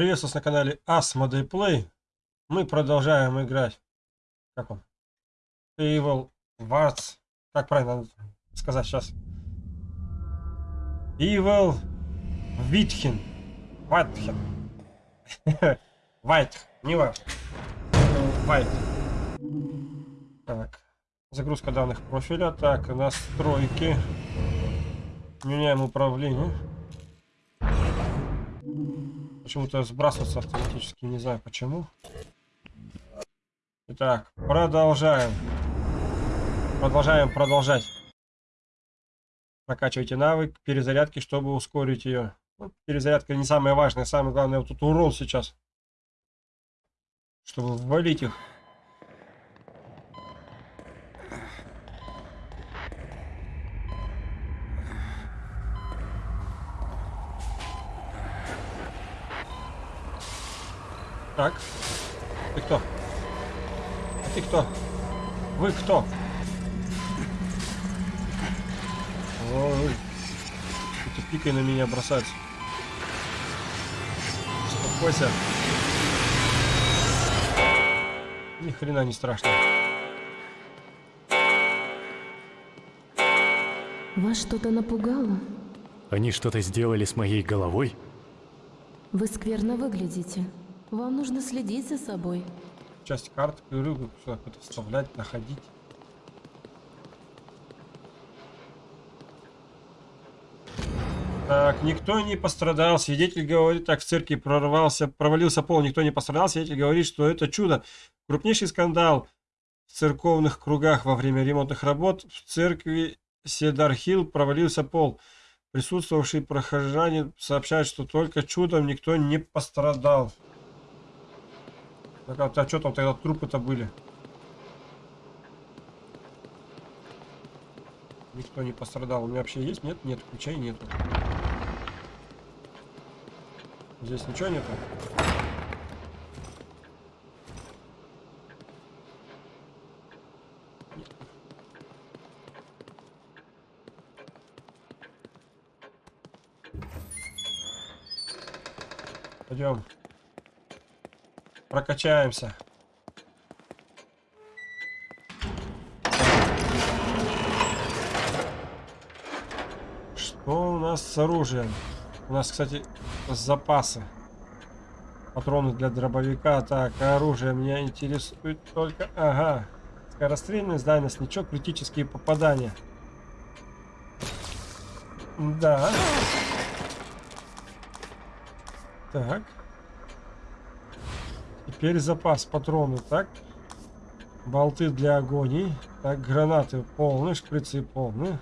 Приветствую вас на канале Asmodee Play. Мы продолжаем играть. Как он? Evil Wars. Как правильно сказать сейчас? Evil Витхин. Вайтхен. Вайт. Не важно. Вайт. Так. Загрузка данных профиля. Так, настройки. Меняем управление. Почему-то сбрасываться автоматически, не знаю почему. Итак, продолжаем. Продолжаем продолжать. Прокачивайте навык перезарядки, чтобы ускорить ее. Ну, перезарядка не самое важное, самое главное вот тут урон сейчас. Чтобы ввалить их. Так. Ты кто? А ты кто? Вы кто? Ой. Ты пикой на меня бросаться. Успокойся. Ни хрена не страшно. Вас что-то напугало? Они что-то сделали с моей головой? Вы скверно выглядите. Вам нужно следить за собой. Часть карт, говорю, сюда какой-то вставлять, находить. Так, никто не пострадал. Свидетель говорит, так в церкви прорвался, провалился пол, никто не пострадал. Свидетель говорит, что это чудо. Крупнейший скандал в церковных кругах во время ремонтных работ в церкви Седархилл провалился пол. Присутствовавшие прохожане сообщают, что только чудом никто не пострадал. Так, а, а что там тогда трупы-то были? Никто не пострадал. У меня вообще есть? Нет? Нет, ключей нету. Здесь ничего нету? Пойдем. Прокачаемся. Что у нас с оружием? У нас, кстати, запасы. Патроны для дробовика. Так, оружие меня интересует только... Ага. Скорострельность, дальность, ничего, критические попадания. Да. Так. Теперь запас патронов, так? Болты для агонии. Так, гранаты полные, шприцы полные.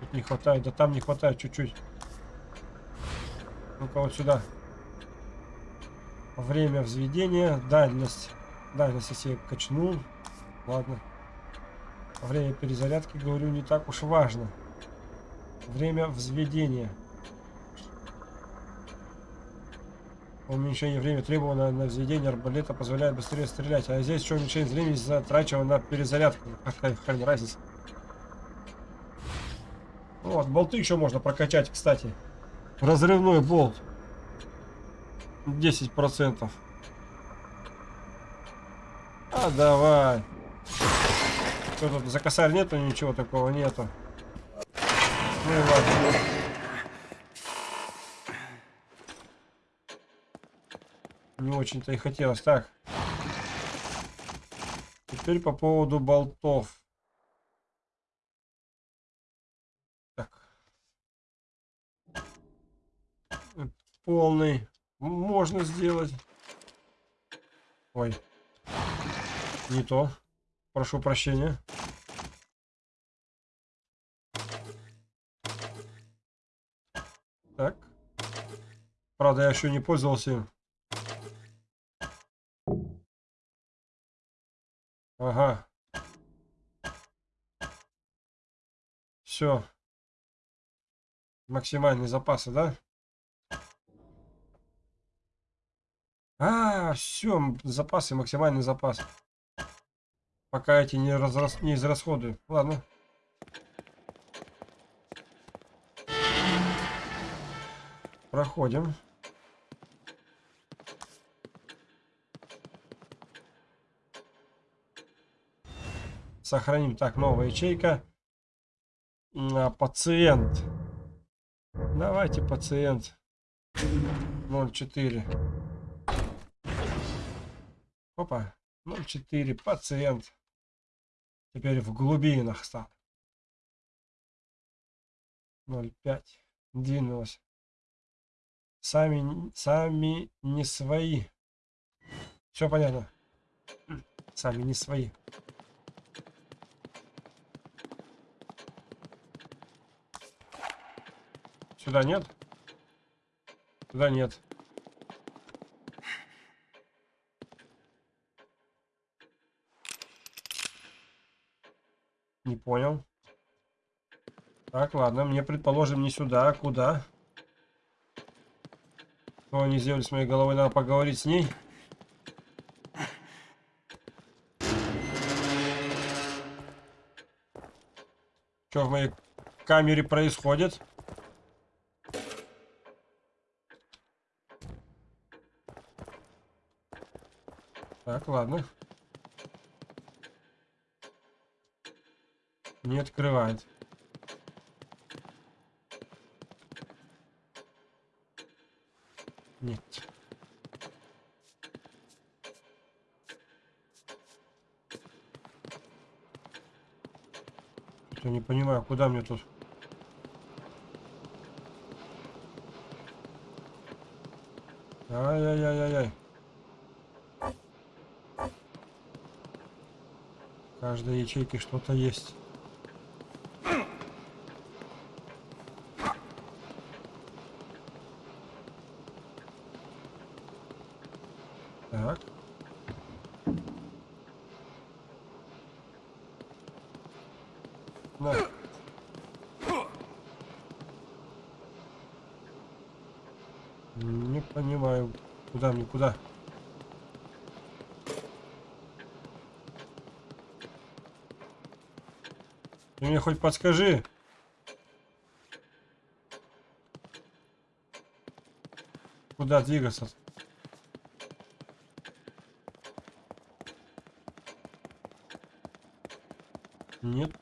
Тут не хватает, да там не хватает чуть-чуть. Ну-ка вот сюда. Время взведения, дальность. Дальность я качнул. Ладно. Время перезарядки, говорю, не так уж важно. Время взведения. Уменьшение времени требовано на взведение арбалета позволяет быстрее стрелять. А здесь что уменьшение времени затрачивано на перезарядку. Какая хрен разница. Вот, болты еще можно прокачать, кстати. Разрывной болт. 10%. А давай. Что тут за косарь нету, ничего такого нету. Ну и ладно. Не очень-то и хотелось. Так. Теперь по поводу болтов. Так. Полный. Можно сделать. Ой. Не то. Прошу прощения. Так. Правда, я еще не пользовался. Ага. Все. Максимальные запасы, да? А, все, запасы, максимальный запас. Пока эти не, разрас... не израсходую. Ладно. Проходим. Сохраним. Так, новая ячейка. А, пациент. Давайте, пациент. 0,4. Опа. 0,4. Пациент. Теперь в глубинах стал. 0,5. Двинулась. Сами, сами не свои. Все понятно. Сами не свои. Сюда нет? Сюда нет. Не понял. Так, ладно, мне, предположим, не сюда, а куда? Что они сделали с моей головой? Надо поговорить с ней. Что в моей камере происходит? Так, ладно. Не открывает. Нет. Я не понимаю, куда мне тут? Ай-яй-яй-яй-яй. В каждой ячейке что-то есть. Так. На. Не понимаю, куда мне, куда? Ты мне хоть подскажи. Куда двигаться? Нет.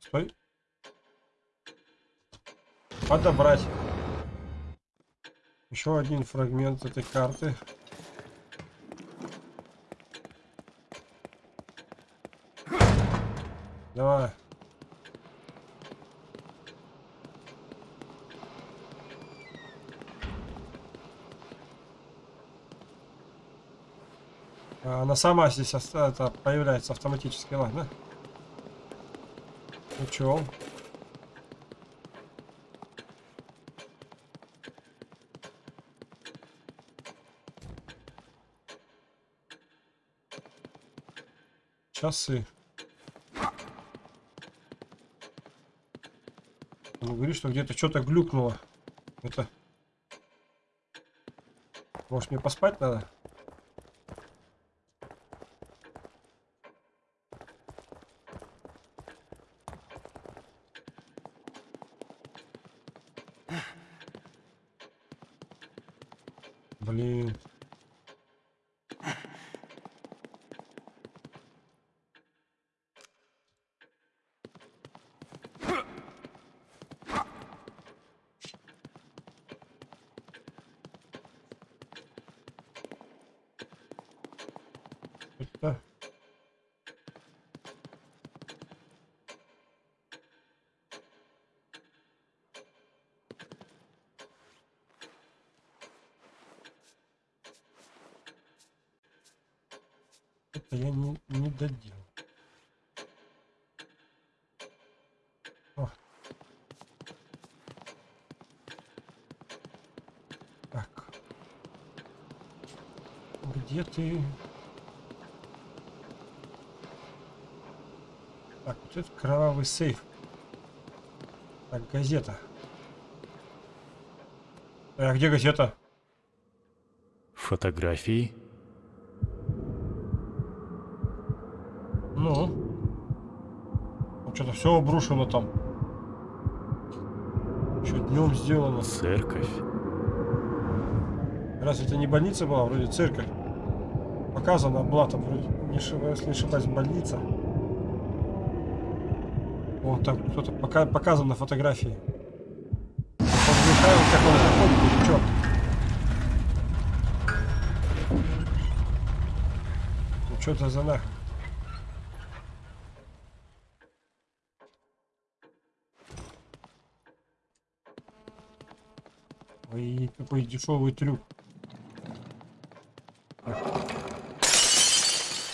Стой. Подобрать. Еще один фрагмент этой карты. Давай. А, Она сама здесь ос- это, появляется автоматически, ладно? Учел. Часы. Он говорит, что где-то что-то глюкнуло. Это... Может мне поспать надо? Блин. Это... Это я не, не доделал. О. Так. Где ты? Так, вот это кровавый сейф. Так, газета. А где газета? Фотографии? Ну. Что-то все обрушено там. Что днем сделано? Церковь? Разве это не больница была? Вроде церковь. Показана была там вроде, не ошибаюсь, если не ошибаюсь, больница. Вон там кто-то пока, показан на фотографии. Михаил, как он заходит, или чё? Ну что это за нахуй? Ой, какой дешевый трюк.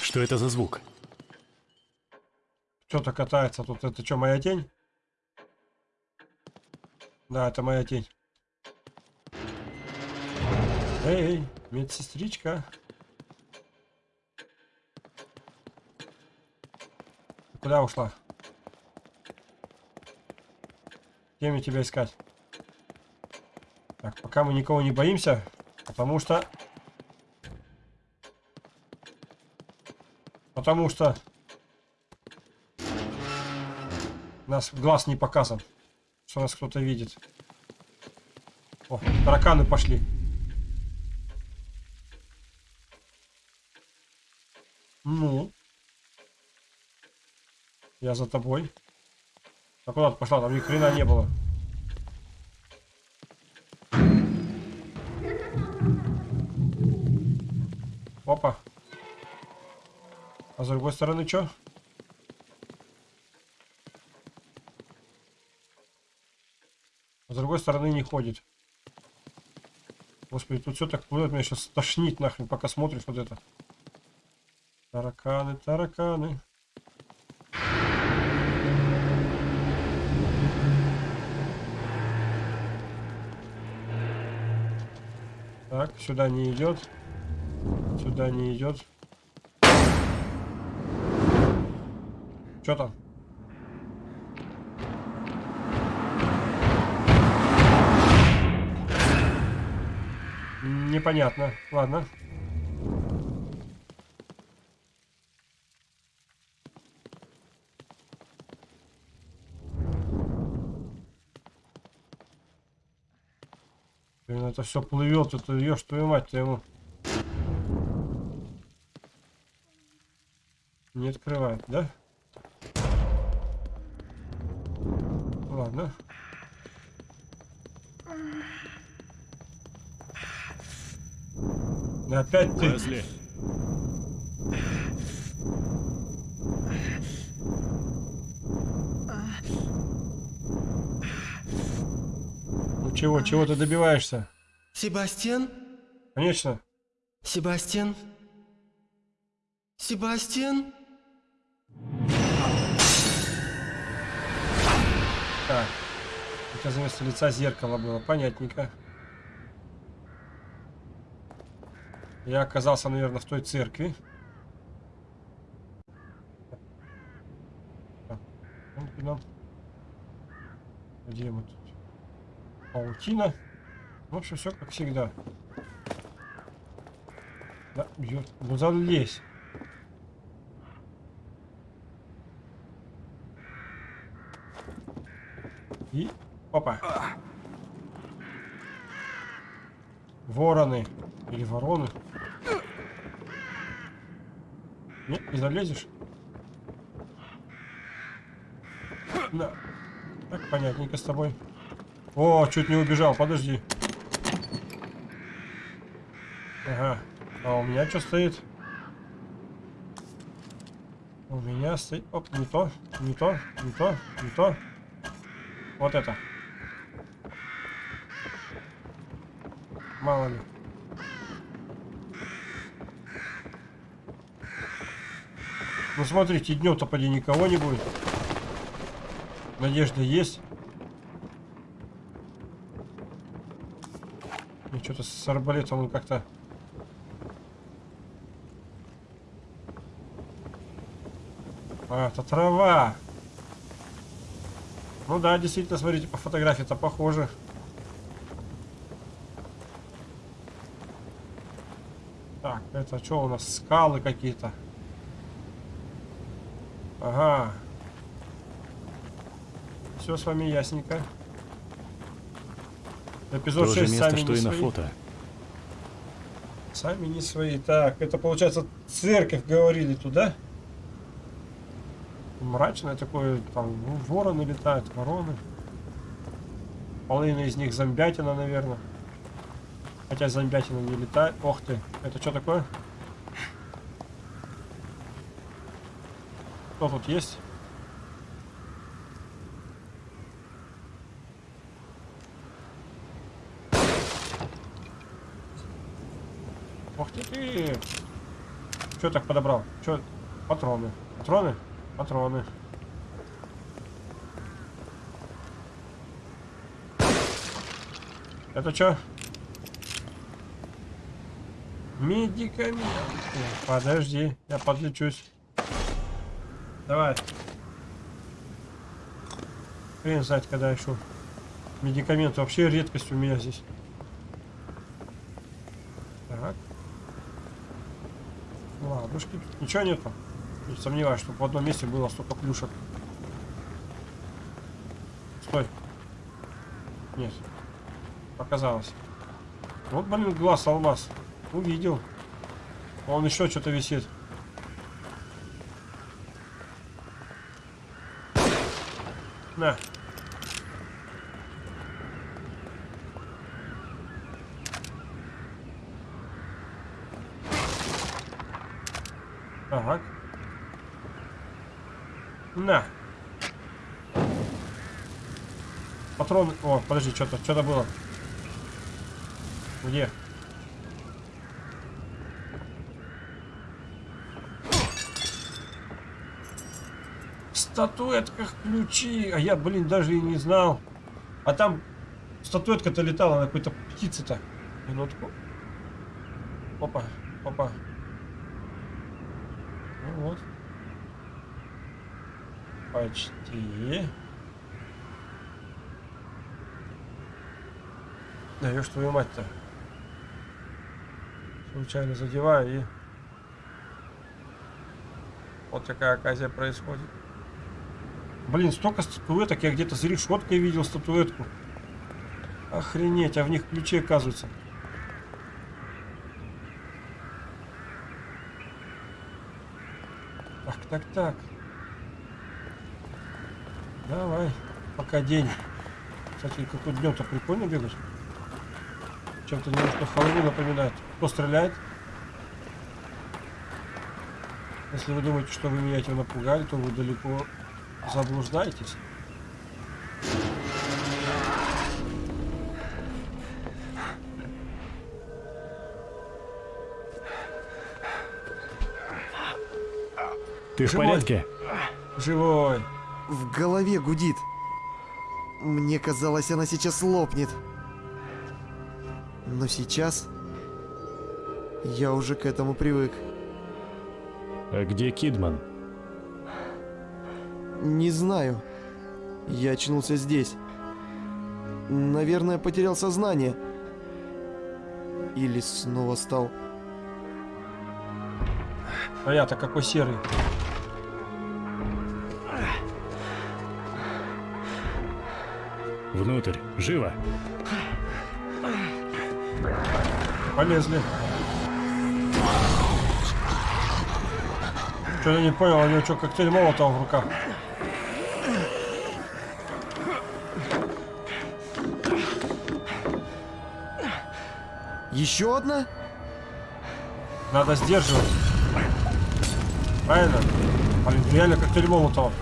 Что это за звук? Что-то катается тут. Это что, моя тень? Да, это моя тень. Эй, медсестричка. Куда ушла? Где мне тебя искать? Пока мы никого не боимся, потому что... Потому что... Нас глаз не показан, что нас кто-то видит. О, тараканы пошли. Ну. Я за тобой. А куда ты пошла? Там ни хрена не было. С другой стороны что? А с другой стороны не ходит. Господи, тут все так плывет, меня сейчас тошнит нахрен, пока смотришь вот это. Тараканы, тараканы. Так, сюда не идет. Сюда не идет. Что там? Непонятно. Ладно. Блин, это все плывет, это ешь твою мать ты ему. Не открывает, да? Ладно. Опять ты. Лесли, Ну чего, чего ты добиваешься? Себастьян? Конечно. Себастьян? Себастьян? Так. У тебя вместо лица зеркало было. Понятненько. Я оказался, наверное, в той церкви. Туда. Где мы тут? Паутина. В общем, все как всегда. Да, бьет. Ну залезь. И опа. Вороны. Или вороны. Нет, не залезешь? Да. Так, понятненько с тобой. О, чуть не убежал, подожди. Ага. А у меня что стоит? У меня стоит... Оп, не то, не то, не то, не то. Вот это. Мало ли. Ну смотрите, днем-то поди никого не будет. Надежда есть. И что-то с арбалетом он как-то... А, это трава. Ну да, действительно, смотрите, по фотографии-то похоже. Так, это что у нас? Скалы какие-то. Ага. Все с вами ясненько. Эпизод То 6 же место, сами что и свои. на фото. Сами не свои. Так, это получается церковь говорили туда? Мрачное такое, там ну, вороны летают, вороны. Половина из них зомбятина, наверное. Хотя зомбятина не летает. Ох ты, это что такое? Кто тут есть? Ох ты ты! Что так подобрал? Что? Патроны. Патроны? Патроны. Это что? Медикаменты. Подожди, я подлечусь. Давай. Хрен знать, когда еще. Медикаменты вообще редкость у меня здесь. Так. Ладушки. Ничего нету. Не сомневаюсь, что в одном месте было столько плюшек. Стой. Нет. Показалось. Вот, блин, глаз алмаз. Увидел. Он еще что-то висит. На. Так. На. Патрон. О, подожди, что-то, что-то было. Где? В статуэтках ключи. А я, блин, даже и не знал. А там статуэтка-то летала на какой-то птице-то. Минутку. Опа, опа. Ну вот. Почти. Даешь твою мать-то. Случайно задеваю и... Вот такая оказия происходит. Блин, столько статуэток. Я где-то за решеткой видел статуэтку. Охренеть, а в них ключи оказываются. Так, так, так. Давай, пока день. Кстати, какой днем-то прикольно бегать. Чем-то немножко Хэллоуин напоминает. Кто стреляет? Если вы думаете, что вы меня этим напугали, то вы далеко заблуждаетесь. Ты в Живой. порядке? Живой. В голове гудит. Мне казалось, она сейчас лопнет. Но сейчас... Я уже к этому привык. А где Кидман? Не знаю. Я очнулся здесь. Наверное, потерял сознание. Или снова стал... А я-то какой серый. Внутрь, живо! Полезли. Что я не понял, у него что, коктейль молотого в руках? Еще одна? Надо сдерживать. Правильно? Блин, реально коктейль молотова.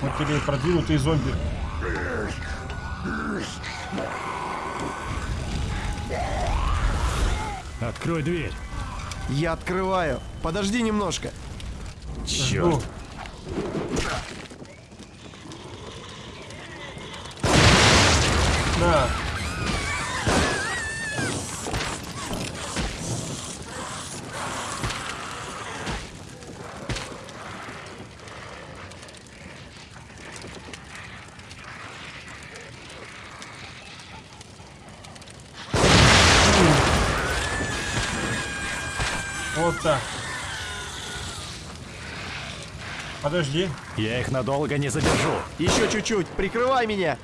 Вот тебе и продвинутые зомби. Открой дверь! Я открываю. Подожди немножко. Черт! На. Вот так. Подожди. Я их надолго не задержу. Еще чуть-чуть, прикрывай меня.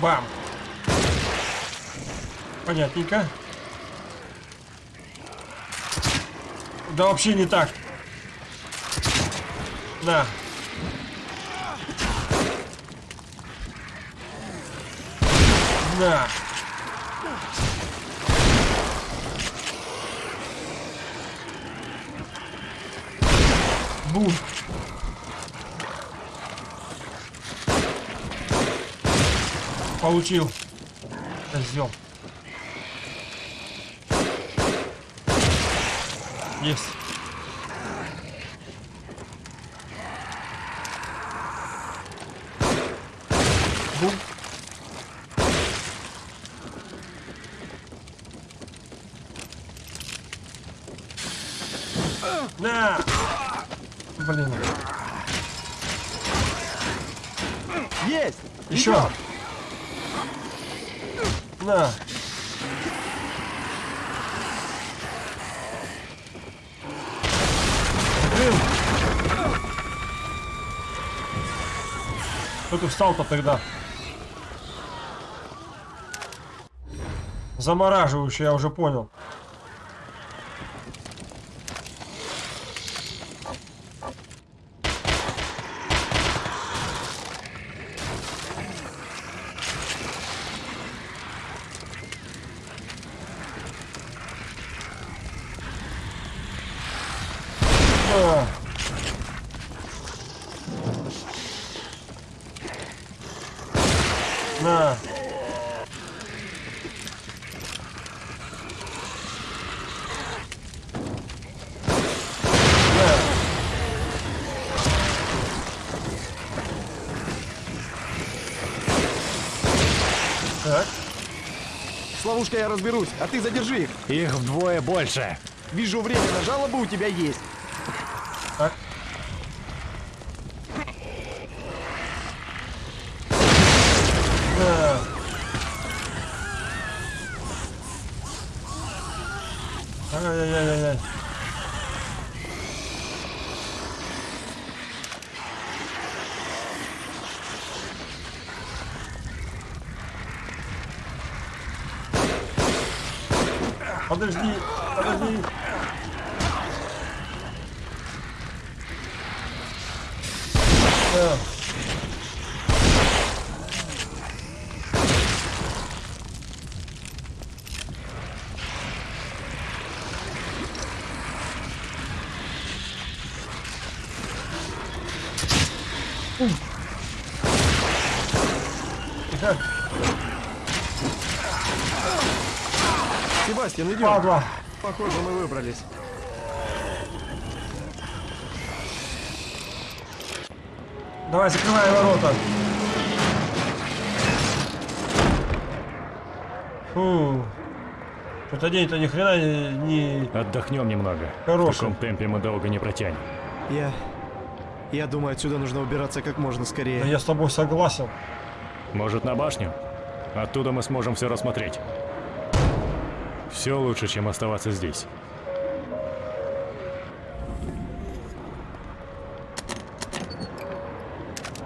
Бам. Понятненько. Да вообще не так. На. На. Бум. Получил. Козел. Есть. Бум. На! Блин. Есть! Еще. На. Блин. Кто ты встал-то тогда? Замораживающий, я уже понял. О. На. На. Так. С ловушкой я разберусь, а ты задержи их. Их вдвое больше. Вижу, время на жалобы у тебя есть. Так. Да. Ай-яй-яй-яй. Подожди, подожди. Да. Тихо. Себастьян, идем. Падла. Похоже, мы выбрались. Давай, закрывай ворота. Фу. Что-то день-то ни хрена не... не- Отдохнем немного. Хороший. В таком темпе мы долго не протянем. Я... Я думаю, отсюда нужно убираться как можно Да скорее. я с тобой согласен. Может, на башню? Оттуда мы сможем все рассмотреть. Все лучше, чем оставаться здесь.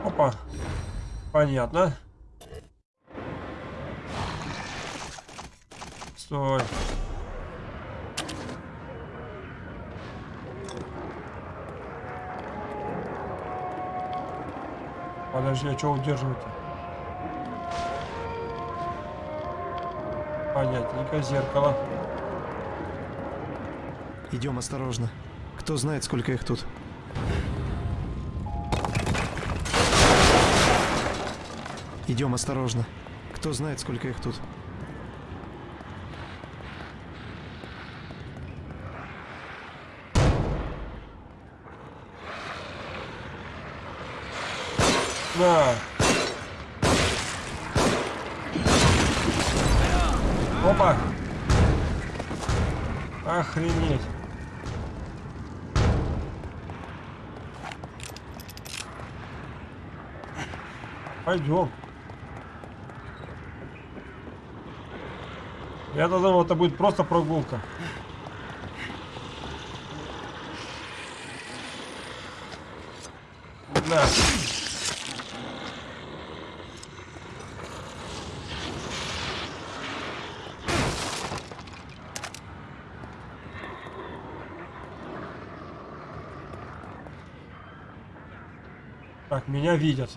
Опа. Понятно. Стой. Подожди, а что удерживать-то? Понятненько, зеркало. Идем осторожно. Кто знает, сколько их тут. Идем осторожно. Кто знает, сколько их тут. На. Пойдем. Я-то думал, это будет просто прогулка. На. Так, меня видят.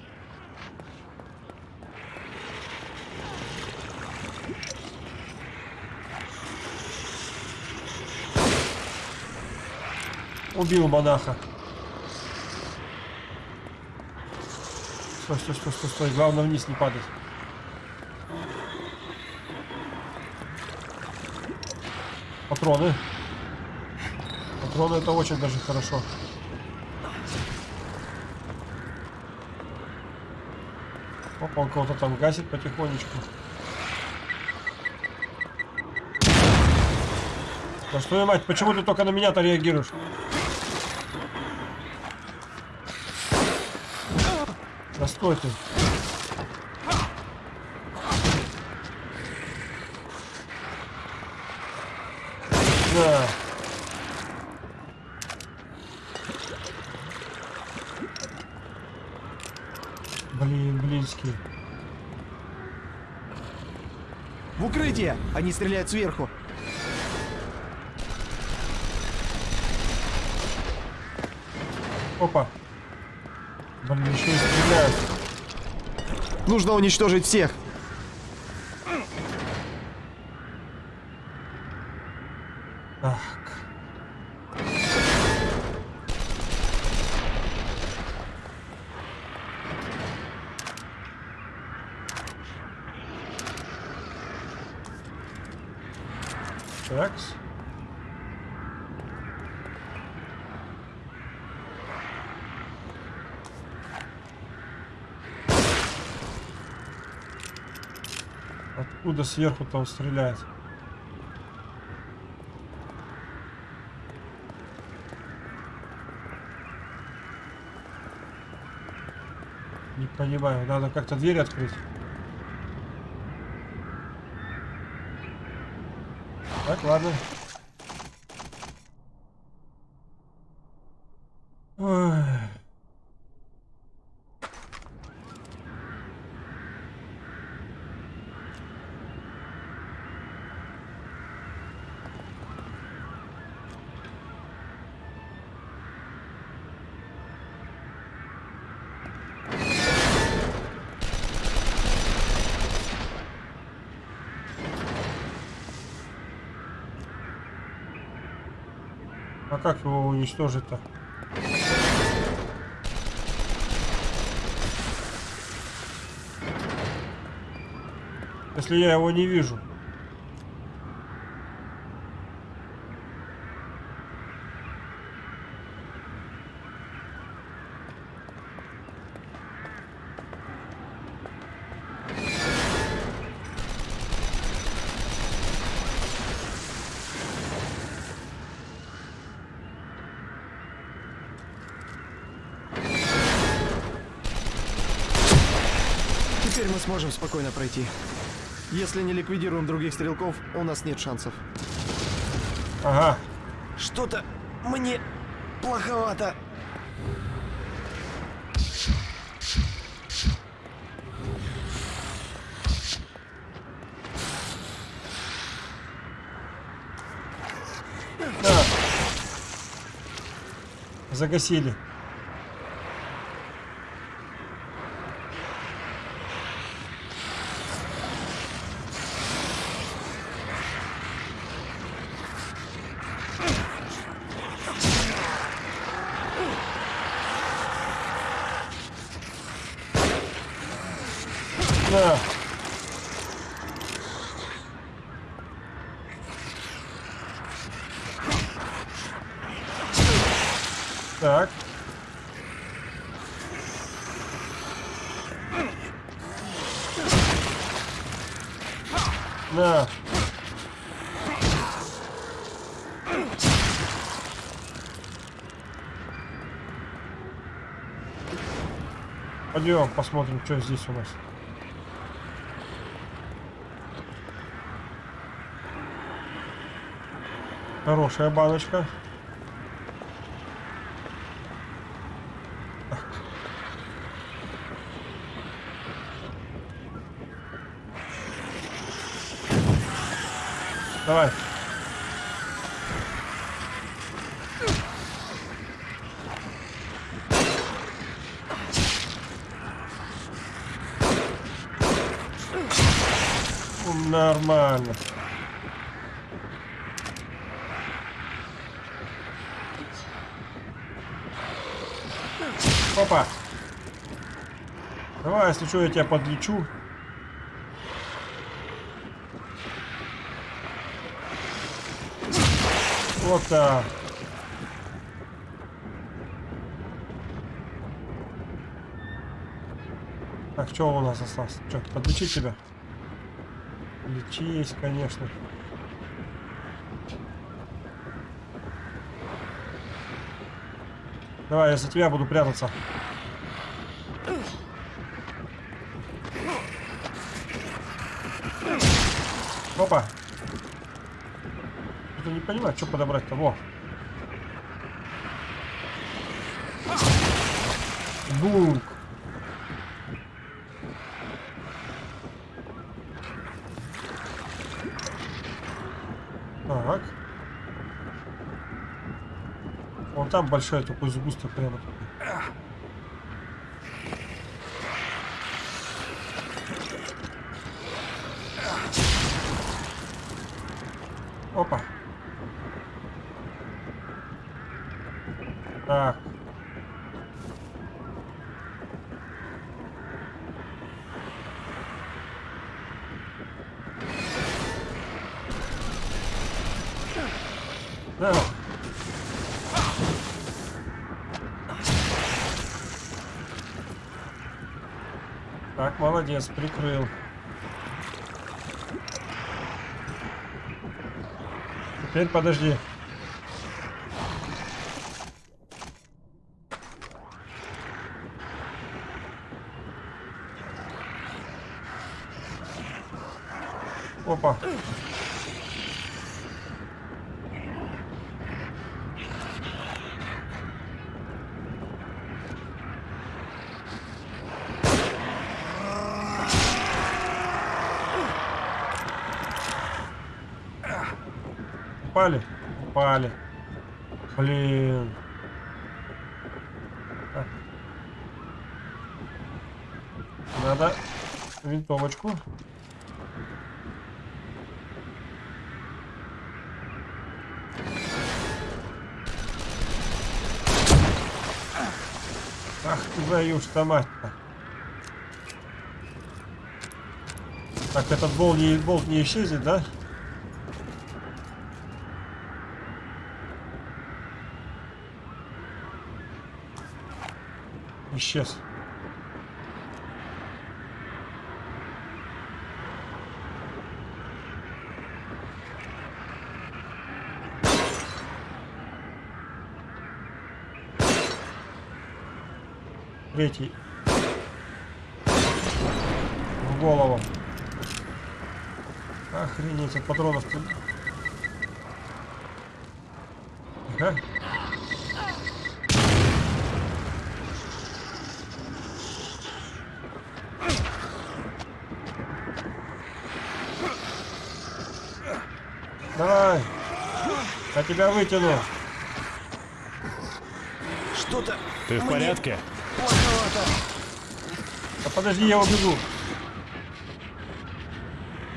Убил монаха. Стой, стой, стой, стой, стой. Главное вниз не падать. Патроны. Патроны это очень даже хорошо. Опа, он кого-то там гасит потихонечку. Да что я мать, почему ты только на меня-то реагируешь? Стой ты. Да. Блин, блинский. В укрытие! Они стреляют сверху. Опа. Блин, еще стреляют. Нужно уничтожить всех. Так. Такс. Откуда сверху там стреляет? Не понимаю, надо как-то дверь открыть. Так, ладно. Ой. А как его уничтожить-то? Если я его не вижу. Сможем спокойно пройти. Если не ликвидируем других стрелков, у нас нет шансов. Ага. Что-то мне плоховато. На. Загасили. Пойдем посмотрим, что здесь у нас. Хорошая баночка. Что, я тебя подлечу. Вот так. Так, что у нас осталось? Что, подлечить тебя? Лечись, конечно. Давай, я за тебя буду прятаться. Опа. Это не понимаю, что подобрать-то. Во. Бук. Так. Вон там большой такой сгусток прямо. такой. Опа. Так. Да. Так, молодец, прикрыл. Теперь подожди. Опа. Упали? Упали. Блин. Так. Надо винтовочку. Ах ты твою-то мать-то. Так, этот болт не, болт не исчезнет, да? Исчез. Третий. В голову. Охренеть, от патронов. Ага. Давай. Я тебя вытяну. Что-то Ты в порядке? Подожди, я убегу.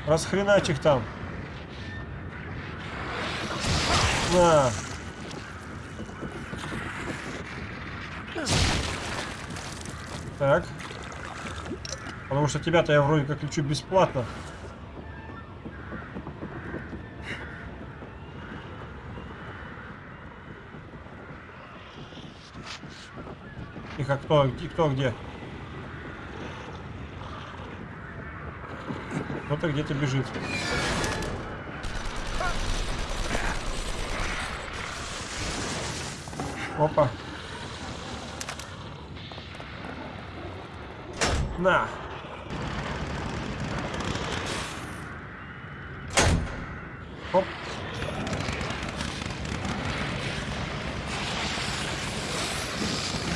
Расхренач их там. На. Так. Потому что тебя-то я вроде как лечу бесплатно. Тихо, кто, кто где? Ну Кто-то где-то бежит. Опа. На. Оп.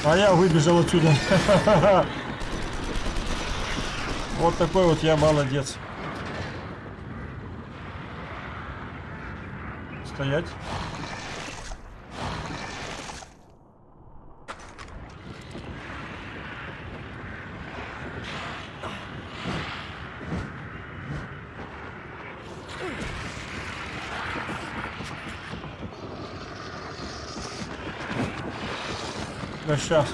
А я выбежал отсюда. Вот такой вот я молодец. Стоять. Да сейчас.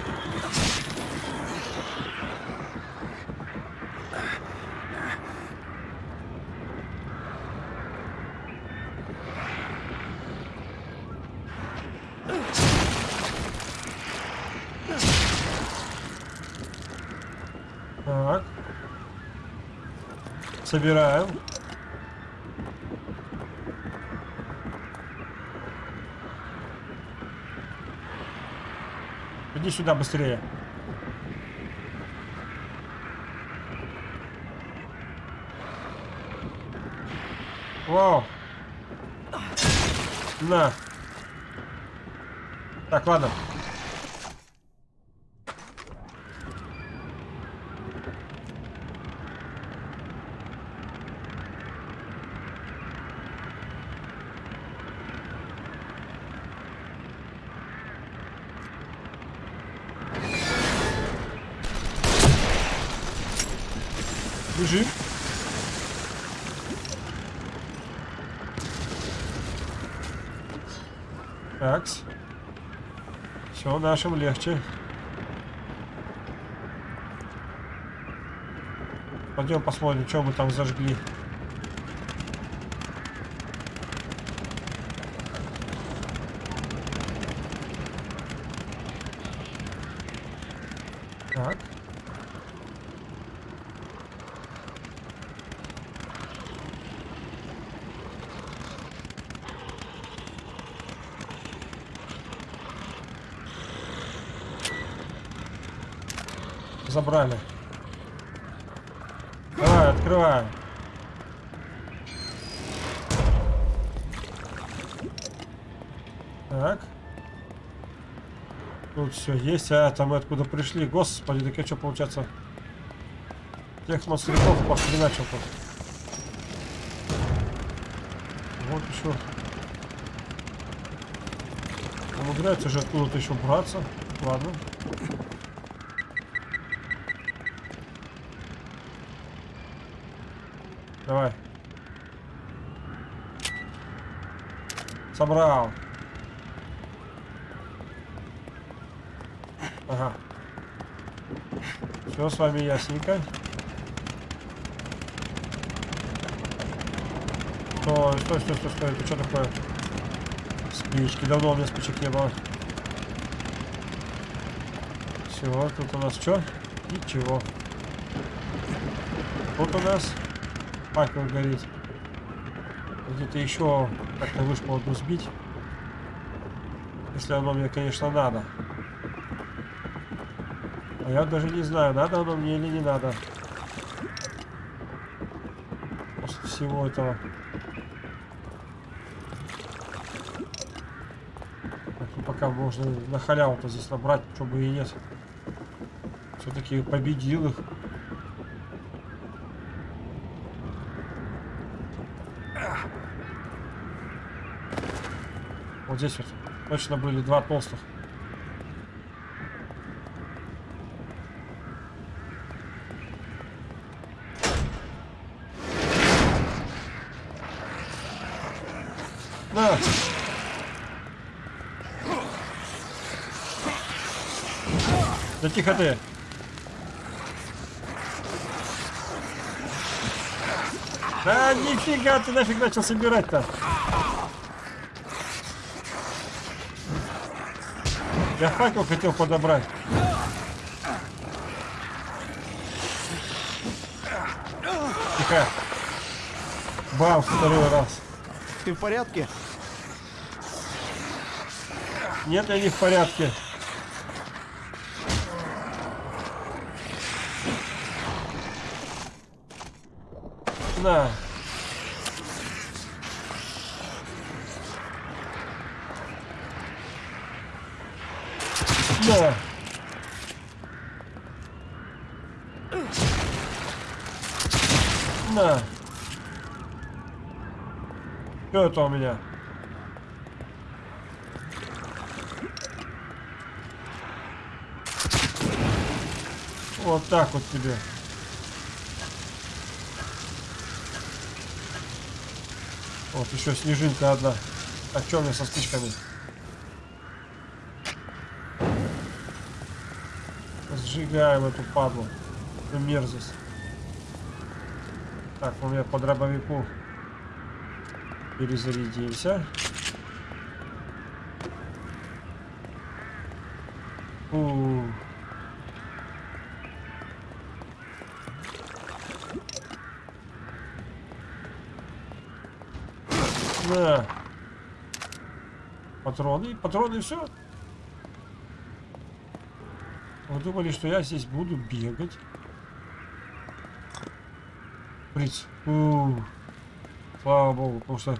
Так. Собираем. Иди сюда быстрее. Вау. На. Так, ладно. Нашим легче. Пойдем посмотрим, что мы там зажгли. Так. Забрали. Давай, открываем. Так. Тут все есть, а там мы откуда пришли. Господи, так я что получается? Тех монстриков похреначил тут. Вот еще. Умудряется же откуда-то еще браться. Ладно. Давай. Собрал. Ага. Все с вами ясненько. Стой, стой, стой, стой, стой. Это что такое? Спички. Давно у меня спичек не было. Все, тут у нас что? Ничего. Тут у нас факел горит. Где-то еще как-то вышло одну сбить. Если оно мне, конечно, надо. А я даже не знаю, надо оно мне или не надо. После всего этого. Так, ну пока можно на халяву-то здесь набрать, что бы и нет. Все-таки победил их. Вот здесь вот точно были два толстых. На! Да тихо ты! Да нифига ты нафиг начал собирать-то! Я факел хотел подобрать. Тихо. Бам, второй раз. Ты в порядке? Нет, я не в порядке. На. готово. На. Что это у меня? Вот так вот тебе. Вот еще снежинка одна. А что у меня со спичками? Сжигаем эту падлу. Эту мерзость. Так, у меня по дробовику перезарядимся. Фу. На. Патроны, патроны, все. Вы думали, что я здесь буду бегать? У Слава богу, потому что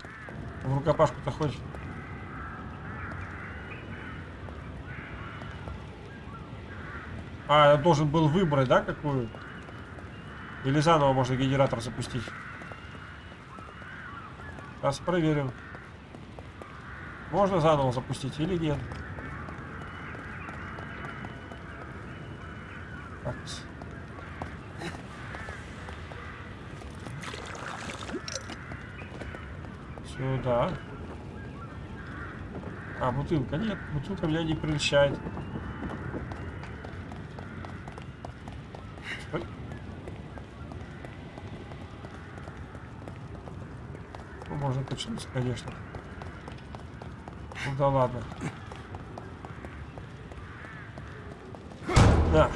в рукопашку-то хоть... А, я должен был выбрать, да, какую? Или заново можно генератор запустить? Сейчас проверим. Можно заново запустить или нет? Так. Сюда. А, бутылка. Нет, бутылка меня не прельщает. Ну, можно качнуться, конечно. Ну да ладно. Да.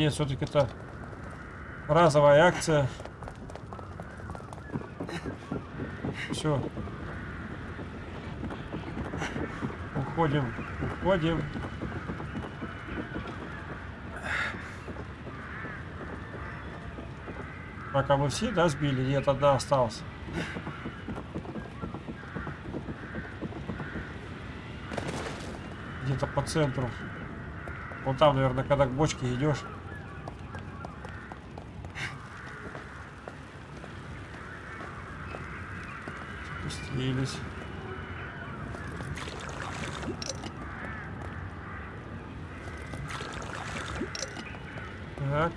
Нет, все-таки это разовая акция. Все. Уходим, уходим. Пока мы все, да, сбили? Нет, одна осталась. Где-то по центру. Вон там, наверное, когда к бочке идешь. Спустились. Так.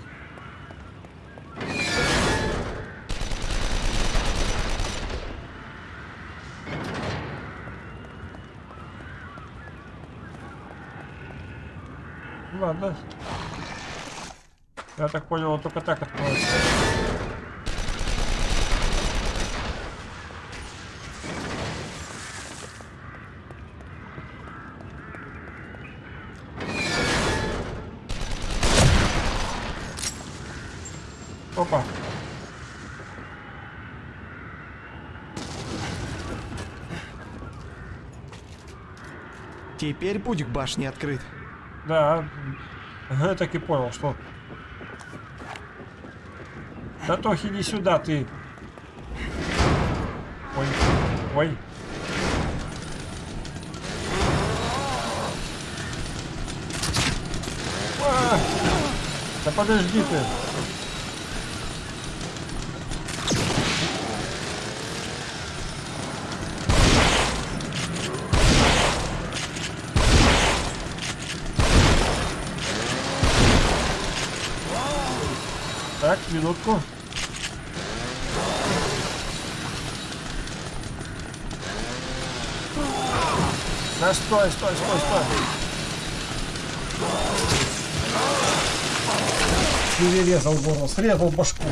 Ладно. Я так понял, он только так откроется. Опа. Теперь путь к башне открыт. Да, я так и понял, что... Да Тохи, не сюда, ты. Ой, ой. А! Да подожди ты. Так, минутку. Да стой, стой, стой, стой. Перерезал горло, срезал башку.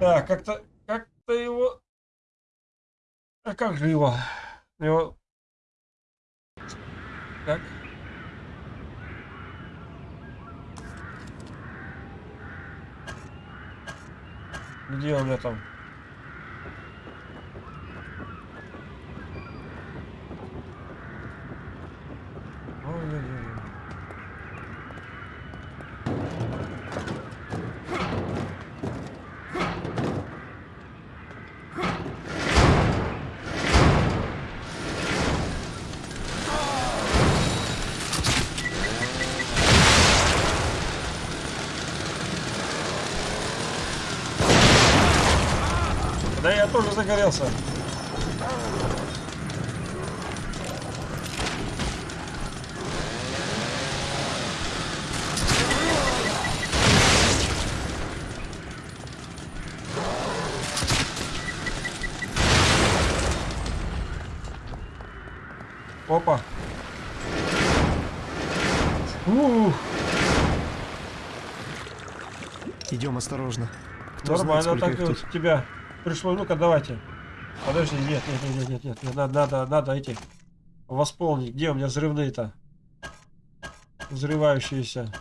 Так, как-то, как-то его... А как же его? Его... Так. Где у меня там? Загорелся. Опа. Ух, Идем осторожно. Кто знает, нормально сколько так их тут. тебя пришло. Ну-ка, давайте. Подожди, нет, нет, нет, нет, нет, надо, надо, надо эти восполнить. Где у меня взрывные-то? Взрывающиеся.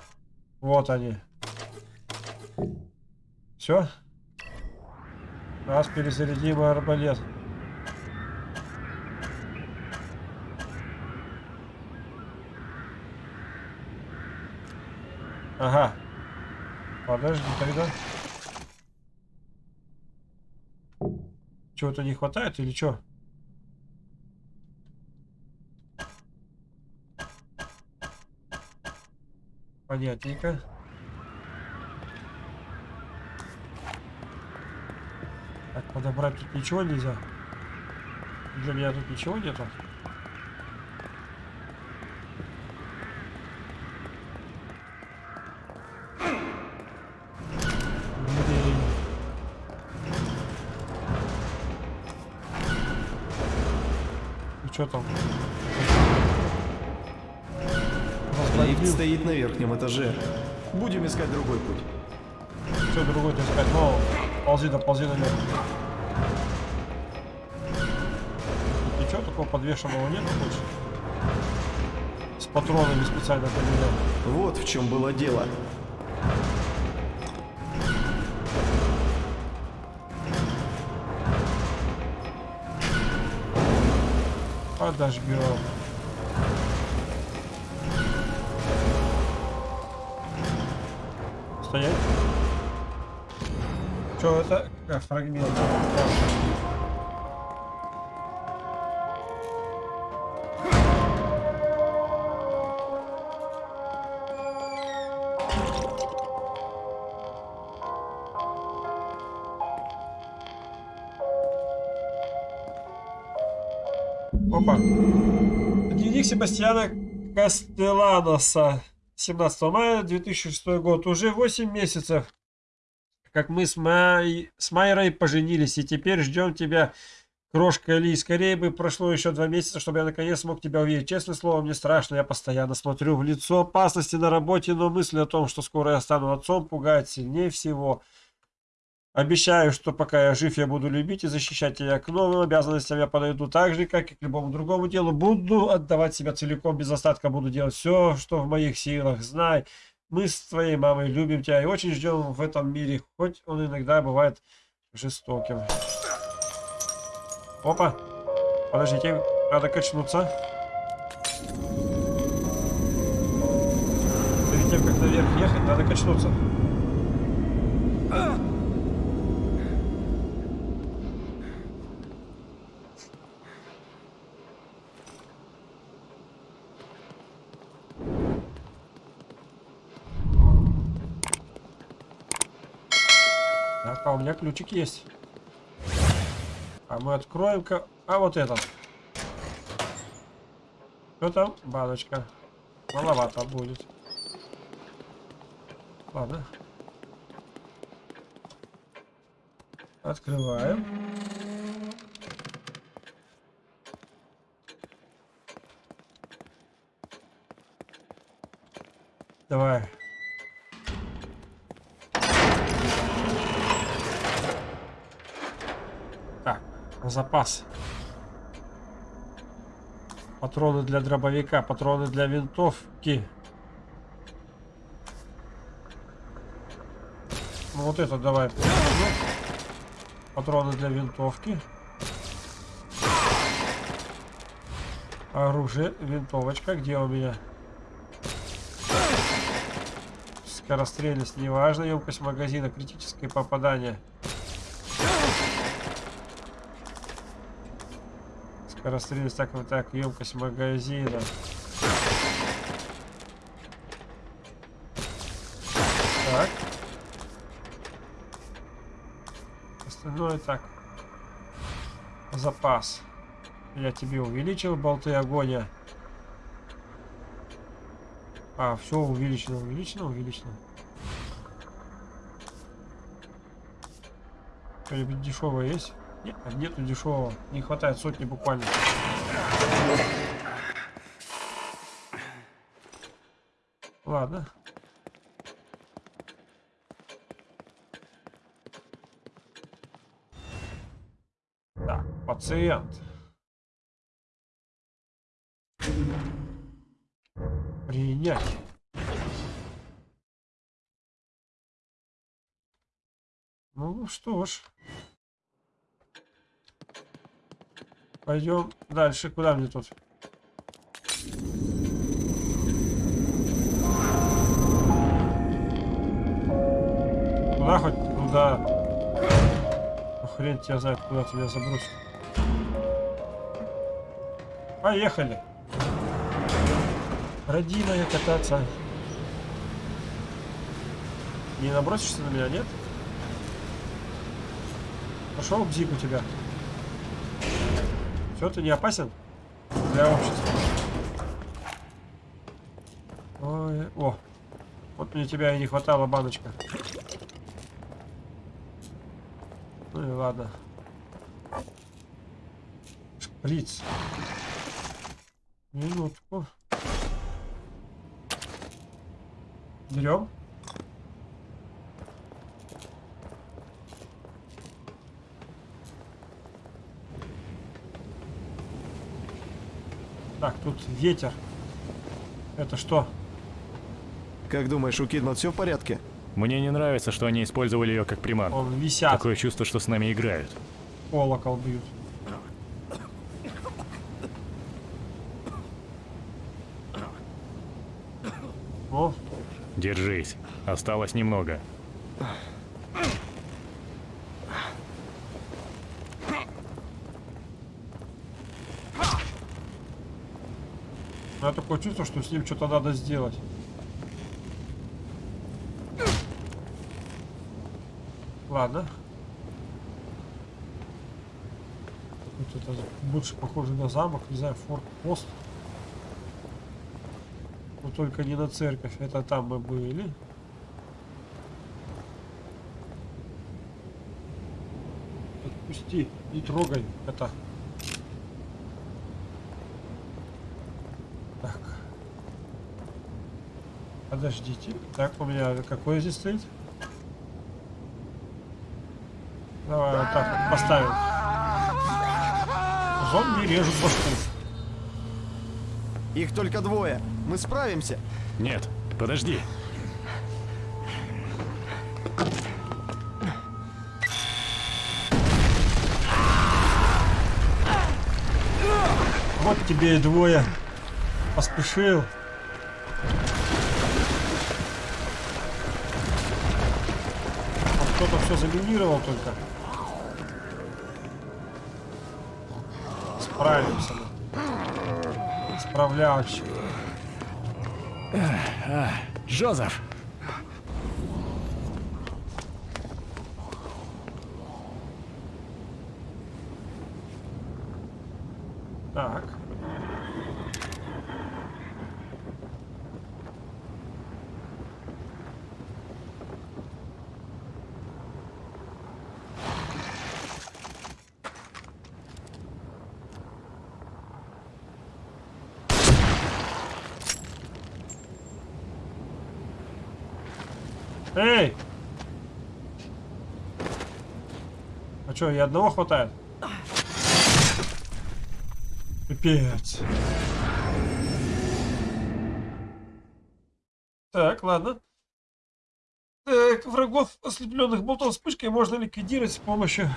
Вот они. Все? Раз перезарядим арбалет. Ага. Подожди тогда. Чего-то не хватает или что? Понятненько. Так, подобрать тут ничего нельзя. Для меня тут ничего нету. И что там? Лифт стоит на верхнем этаже. Будем искать другой путь. Что другой искать? Ну, ползи да ползи наверх. Тут ничего такого подвешенного нету больше? С патронами специально поменял. Вот в чем было дело. Подожгем. Стоять. Что это? Как фрагмент. Дневник Себастьяна Кастеланоса. 17 мая 2006 год. Уже 8 месяцев, как мы с, Май... с Майрой поженились. И теперь ждем тебя, крошка Ли. Скорее бы прошло еще два месяца, чтобы я наконец смог тебя увидеть. Честное слово, мне страшно. Я постоянно смотрю в лицо опасности на работе, но мысль о том, что скоро я стану отцом, пугает сильнее всего. Обещаю, что пока я жив, я буду любить и защищать тебя. К новым обязанностям я подойду так же, как и к любому другому делу. Буду отдавать себя целиком, без остатка буду делать все, что в моих силах. Знай, мы с твоей мамой любим тебя и очень ждем в этом мире, хоть он иногда бывает жестоким. Опа! Подождите, надо качнуться. Перед тем, как наверх ехать, надо качнуться. Меня ключик есть. А мы откроем-ка... А вот этот. Что там? Баночка. Маловато будет. Ладно. Открываем. Давай. Запас. Патроны для дробовика, патроны для винтовки. Ну вот это давай. Патроны для винтовки. Оружие, винтовочка. Где у меня? Скорострельность неважно. Емкость магазина, критическое попадание. Скорострельность, так вот так, емкость магазина. Так. Остальное так. Запас. Я тебе увеличил болты огня. А, все увеличено, увеличено, увеличено. Дешевое есть? Нет, нету дешевого. Не хватает сотни буквально. Ладно. Так, пациент. Принять. Ну что ж. Пойдем дальше. Куда мне тут? Куда хоть? Куда? Ну, хрен тебя знает, куда тебя забросит. Поехали. Родимая кататься. Не набросишься на меня, нет? Пошел бзик у тебя. Все, ты не опасен для общества. Ой, о, вот мне тебя и не хватало, баночка. Ну и ладно. Шприц. Минутку. Берем. Так, тут ветер. Это что? Как думаешь, у Кидман все в порядке? Мне не нравится, что они использовали ее как приманку. Он висят. Такое чувство, что с нами играют. Колокол бьют. О, Держись. Осталось немного. Меня такое чувство, что с ним что-то надо сделать. Ладно. Вот это больше похоже на замок, не знаю, форт-пост. Но только не на церковь, это там мы были. Отпусти, не трогай это. Подождите. Так, у меня какой здесь стоит? Давай вот так вот поставим. Зомби режут башку. Их только двое. Мы справимся. Нет, подожди. Вот тебе и двое. Поспешил. Все заминировал только. Справимся мы. Справляющий. Джозеф! Так. Эй! А что, и одного хватает? Пипец. Так, ладно. Так, врагов, ослепленных болтом вспышкой, можно ликвидировать с помощью...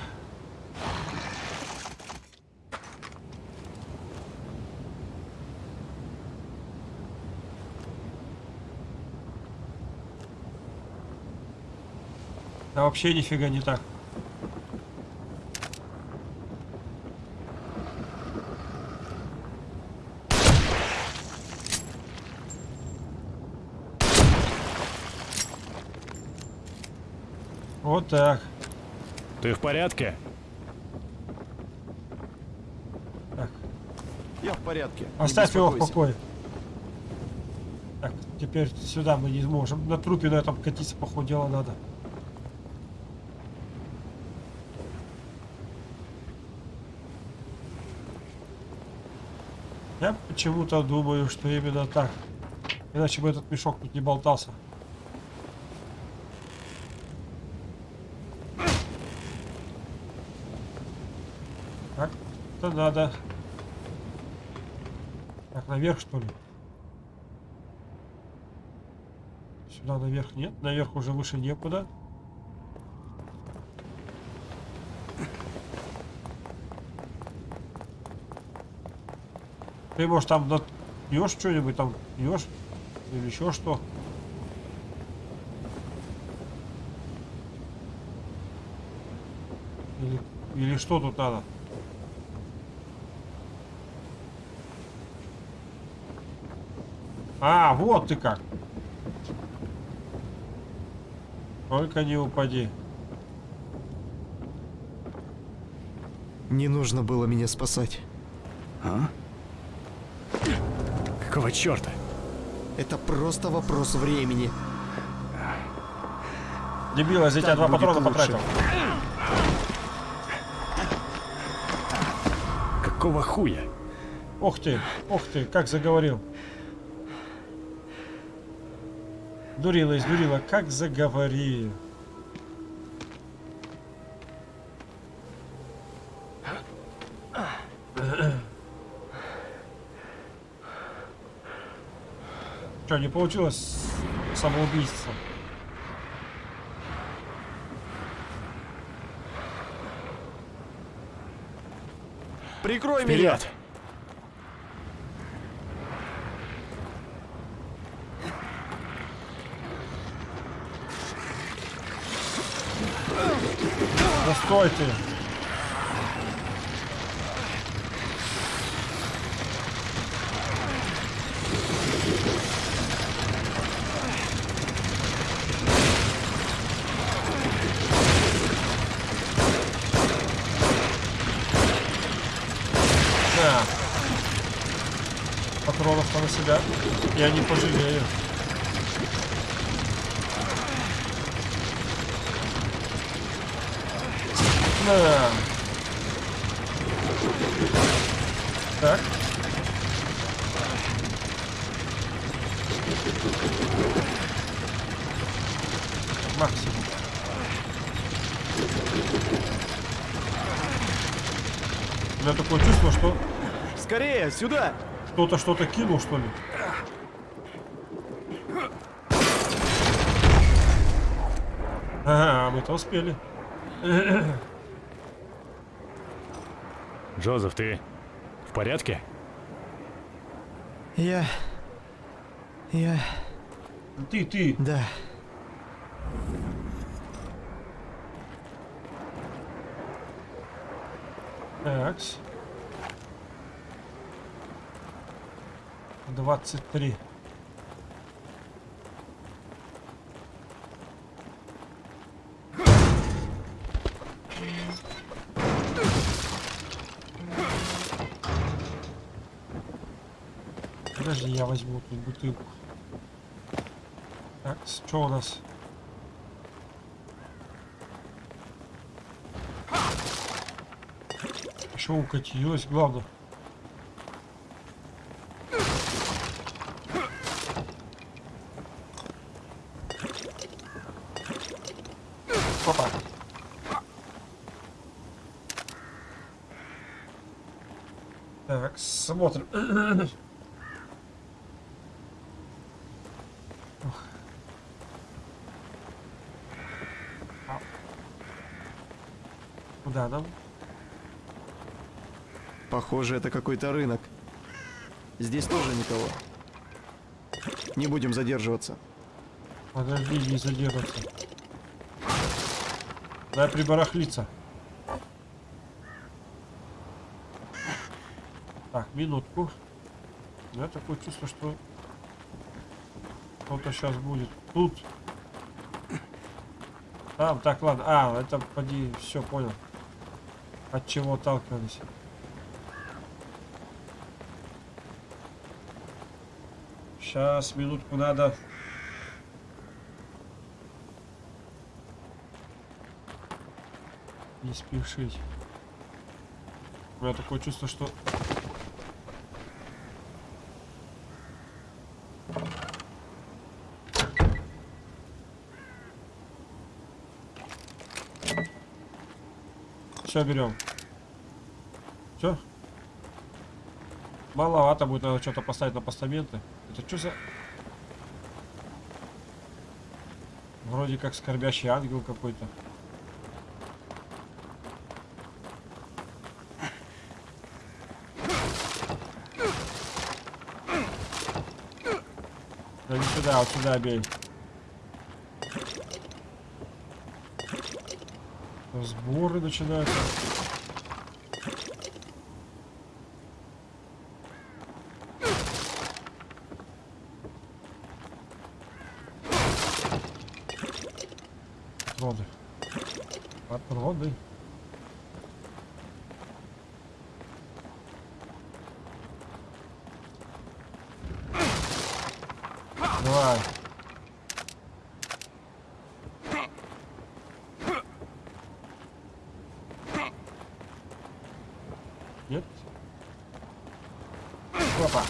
Да вообще нифига не так. Вот так. Ты в порядке? Я в порядке. Оставь его в покое. Так, теперь сюда мы не сможем. На трупе на этом катиться, походу, дела надо. Я почему-то думаю, что именно так. Иначе бы этот мешок тут не болтался. Так, это надо. Так, наверх что ли? Сюда наверх нет, наверх уже выше некуда. Ты, может, там пьешь что-нибудь, там пьешь? Или еще что? Или, или что тут надо? А, вот ты как. Только не упади. Не нужно было меня спасать. А? Какого черта? Это просто вопрос времени. Дебила, за тебя два патрона лучше. потратил. Какого хуя? Ух ты, ух ты, как заговорил. Дурила, издурила, как заговорил. Что, не получилось самоубийство? Прикрой меня! Вперед! Да sorte. Сюда! кто-то что-то кинул, что ли. Ага, мы-то успели. Джозеф, ты в порядке? Я... Я... Ты, ты. Да. 23. Подожди, я возьму тут бутылку. Так, что у нас? Что укатилось, главное. Опа. Так, смотрим. Куда нам? Похоже, это какой-то рынок. Здесь тоже никого. Не будем задерживаться. Подожди, не задерживаться. Дай прибарахлиться. Так, минутку. Я такое чувство, что что-то сейчас будет. Тут. А, так, ладно. А, это поди, все понял. От чего отталкивались. Сейчас, минутку надо Не спешить. У меня такое чувство, что... Все, берем. Все. Маловато будет, надо что-то поставить на постаменты. Это что за... Вроде как скорбящий ангел какой-то. Да не сюда, вот сюда бей. Сборы начинаются. Патроны. Патроны. Давай. Нет? Опа.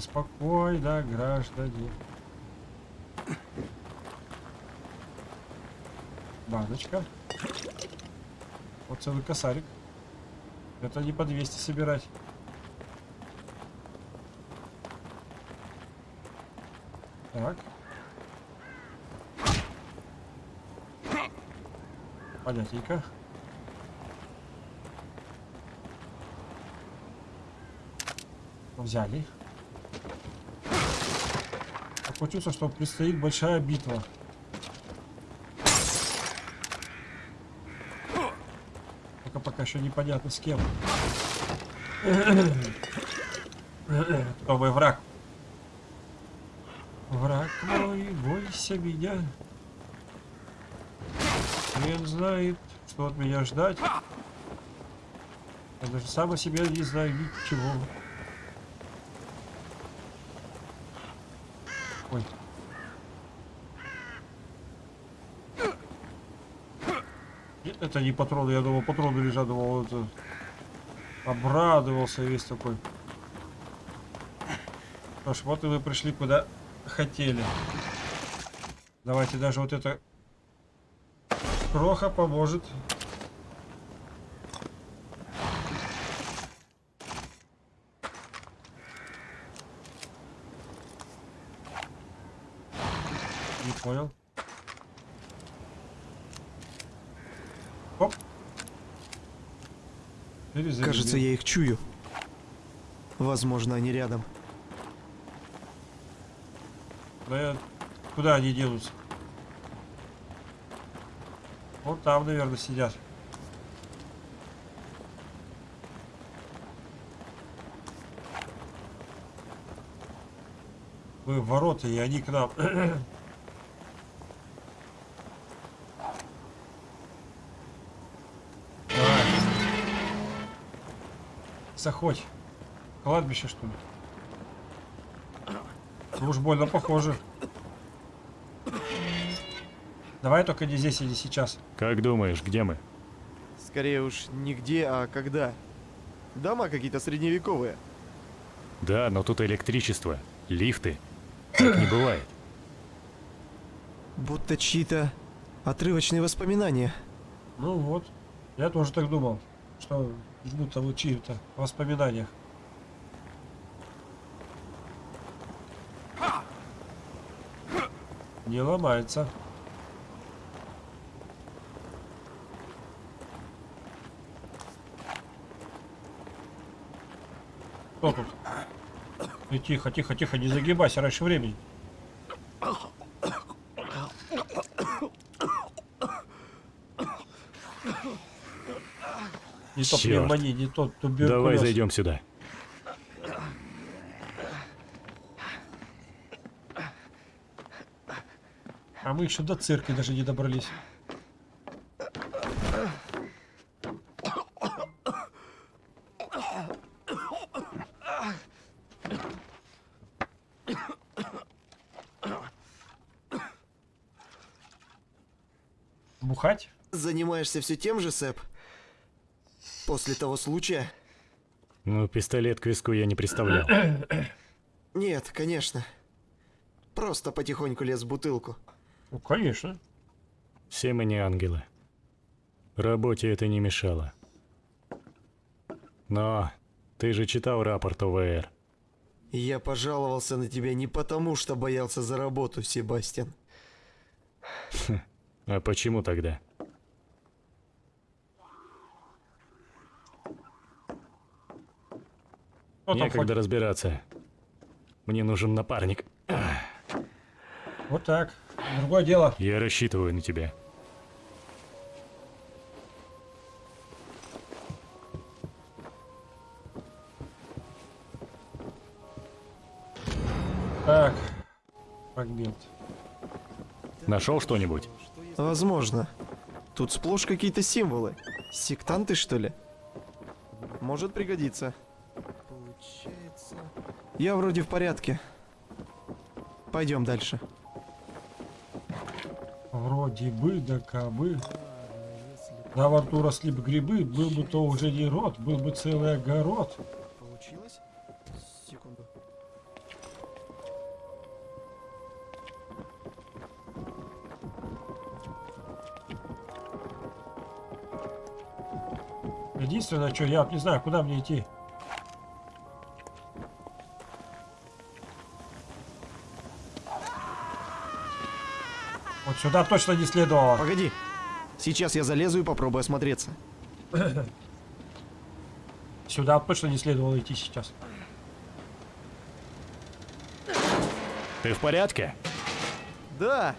Спокойно, спокойно, граждане. Баночка. Вот целый косарик. Это не по 200 собирать. Так. Понятненько. Взяли. Чувство, что предстоит большая битва. Только пока еще непонятно с кем. Новый враг. Враг мой, бойся меня. Хрен знает, что от меня ждать. Я даже сам о себе не знаю ничего. Это не патроны, я думал, патроны лежат, думал, это... Обрадовался весь такой. Что ж, вот и вы пришли куда хотели. Давайте даже вот это кроха поможет. Не понял. Оп. Перезарядил. Кажется, я их чую. Возможно, они рядом. Да. Куда они денутся? Вот там, наверное, сидят. Мы в ворота, и они к нам. Заходь. Кладбище, что ли? Ну уж больно похоже. Давай только не здесь или сейчас. Как думаешь, где мы? Скорее уж не где, а когда. Дома какие-то средневековые. Да, но тут электричество, лифты. Так не бывает. Будто чьи-то отрывочные воспоминания. Ну вот. Я тоже так думал, что будто в воспоминаниях. Не ломается. Кто тут? И тихо, тихо, тихо, не загибайся раньше времени. Не то пневмония, не то туберкулез. Давай зайдем сюда. А мы еще до церкви даже не добрались. Бухать? Занимаешься все тем же, Сэп? После того случая? Ну, пистолет к виску я не представлял. Нет, конечно. Просто потихоньку лез в бутылку. Ну, конечно. Все мы не ангелы. Работе это не мешало. Но ты же читал рапорт ОВР. Я пожаловался на тебя не потому, что боялся за работу, Себастьян. А почему тогда? Кто там Некогда ходит? разбираться. Мне нужен напарник. Вот так. Другое дело. Я рассчитываю на тебя. Так. Фрагмент. Нашел что-нибудь? Возможно. Тут сплошь какие-то символы. Сектанты, что ли? Может пригодиться. Получается... Я вроде в порядке. Пойдем дальше. Вроде бы, да кабы. Да во рту росли бы грибы, был бы то уже не рот, был бы целый огород. Получилось? Секунду. Единственное, что я не знаю, куда мне идти. Сюда точно не следовало. Погоди. Сейчас я залезу и попробую осмотреться. Сюда точно не следовало идти сейчас. Ты в порядке? Да.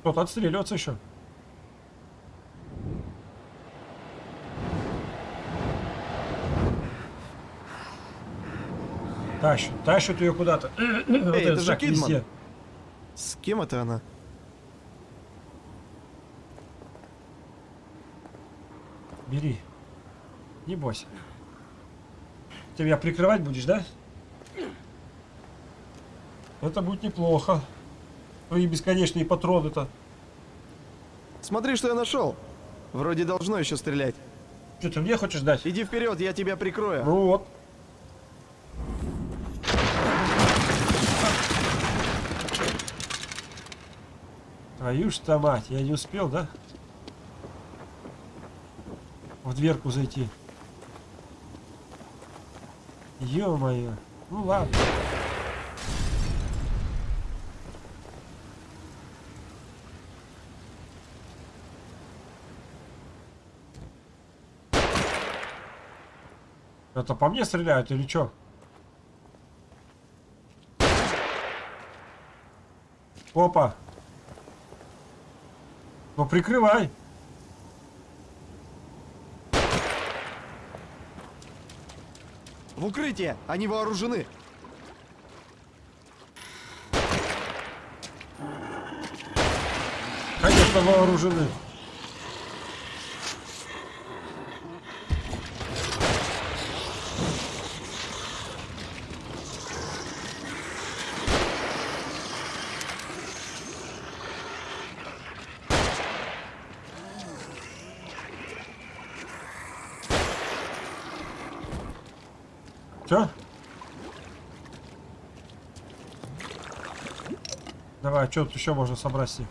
Кто-то отстреливаться еще. Тащат, тащат ее куда-то. Вот это этот же Кидман. везде. С кем это она? Бери. Не бойся. Ты меня прикрывать будешь, да? Это будет неплохо. Твои бесконечные патроны-то. Смотри, что я нашел. Вроде должно еще стрелять. Что ты мне хочешь дать? Иди вперед, я тебя прикрою. Вот. Твою ж то мать, я не успел, да? В дверку зайти. Ё-моё. Ну ладно. Это по мне стреляют или чё? Опа. Ну прикрывай. В укрытие! Они вооружены! Конечно, вооружены. Все? Давай, а что тут еще можно собрать с них?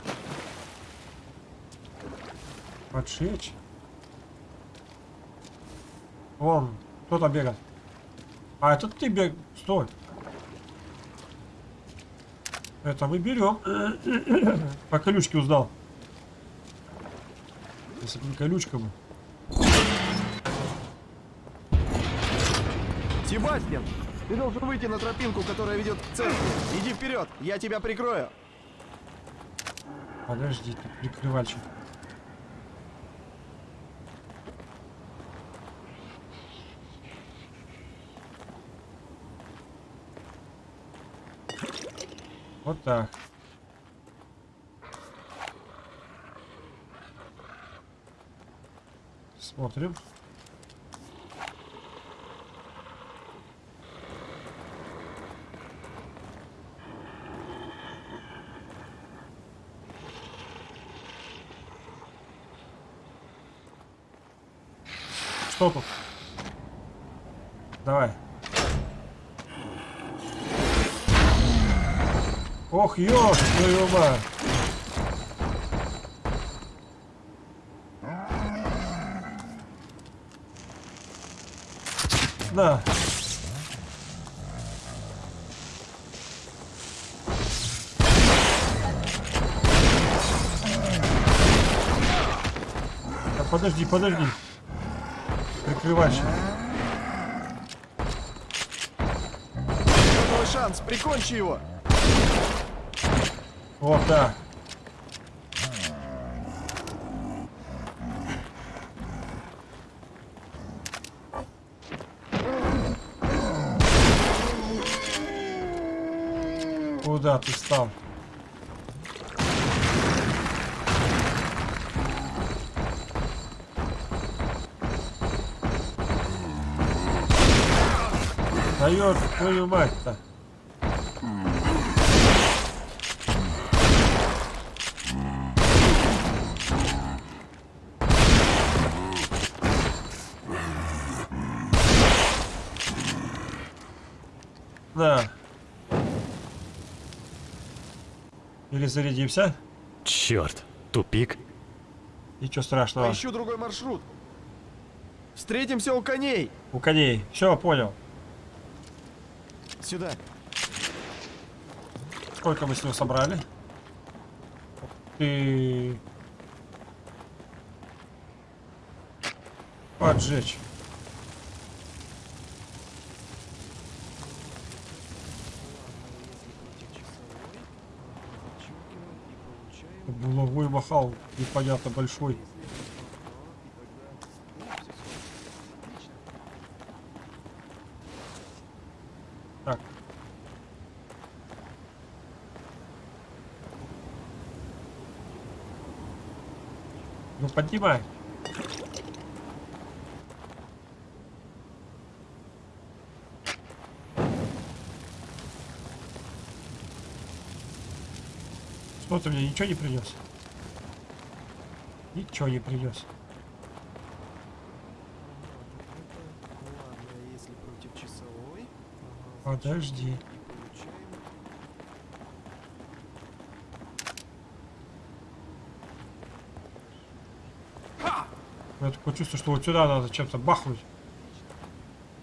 Вон, кто там бегает? А, это ты бег... Стой. Это мы берем. По колючке узнал. Если бы не колючка бы. Себастьян! Ты должен выйти на тропинку, которая ведет к церкви. Иди вперед, я тебя прикрою. Подожди, тут прикрывальчик. Вот так. Смотрим. Тут? Давай. Ох, ёж, твою мать. Да подожди, подожди. Щас. Твой шанс, прикончи его. Вот так. Куда ты стал? Даешь твою мать-то. На. Или зарядимся. Черт, тупик. Ничего страшного. Поищу другой маршрут. Встретимся у коней. У коней. Все, понял. Сюда. Сколько мы с него собрали? Ты... Поджечь. Булавой махал, непонятно большой. Так. Ну поднимай. Что ты мне ничего не принес? Ничего не принес. Подожди. Меня такое чувство, что вот сюда надо чем-то бахнуть.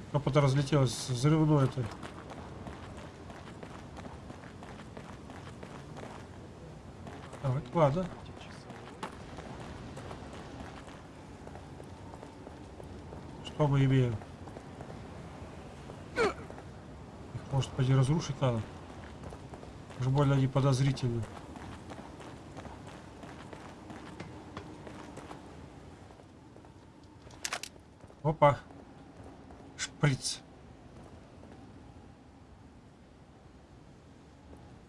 Чтоб это разлетелось взрывной это. Давай, ладно. Что мы имеем? Их, может, пойти разрушить надо? Уж больно они подозрительны. Опа. Шприц.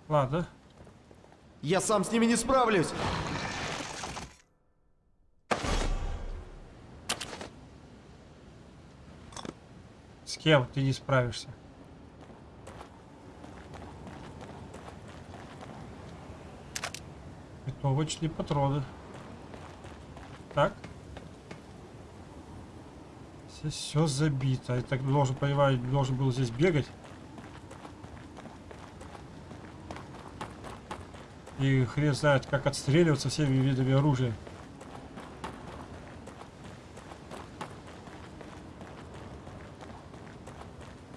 Ладно. Я сам с ними не справлюсь. С кем ты не справишься? Винтовочные патроны. Так. Здесь все забито. Я так должен, понимаю, должен был здесь бегать. И хрен знает, как отстреливаться всеми видами оружия.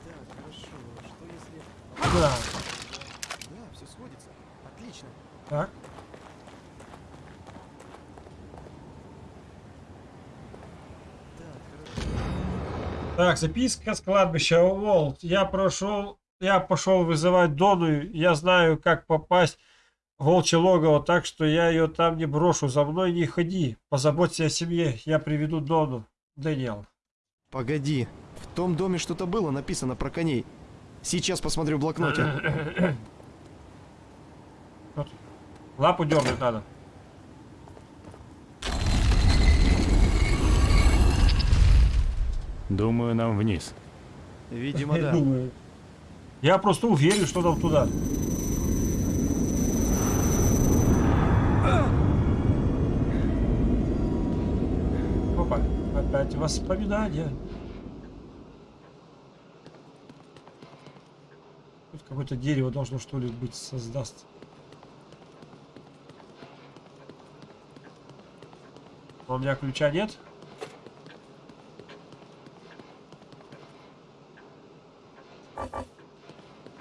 Так, хорошо. Что если... Да. Да, все сходится. Отлично. Так. Так, хорошо. Так, записка с кладбища Волт. Я прошел, я пошел вызывать Дону. Я знаю, как попасть в волчье логово, так что я ее там не брошу. За мной не ходи. Позаботься о семье. Я приведу Дону. Дэниел. Погоди. В том доме что-то было написано про коней. Сейчас посмотрю в блокноте. Лапу дернуть надо. Думаю, нам вниз. Видимо, да. думаю. Я просто уверен, что нам туда. Опа. опять воспоминания. Тут какое-то дерево должно что ли быть создаст. А У меня ключа нет.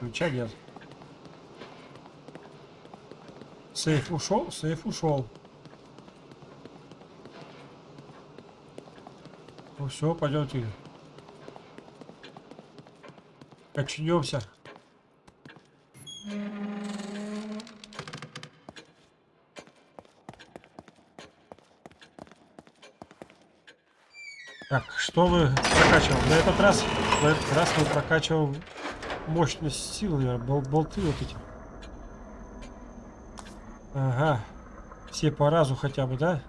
Ключа нет. Сейф ушел, сейф ушел. Ну все, пойдемте. Качнемся. Так, что мы прокачиваем? На этот раз, на этот раз мы прокачиваем мощность силы, наверное, бол- болты вот эти. Ага. Все по разу хотя бы, да?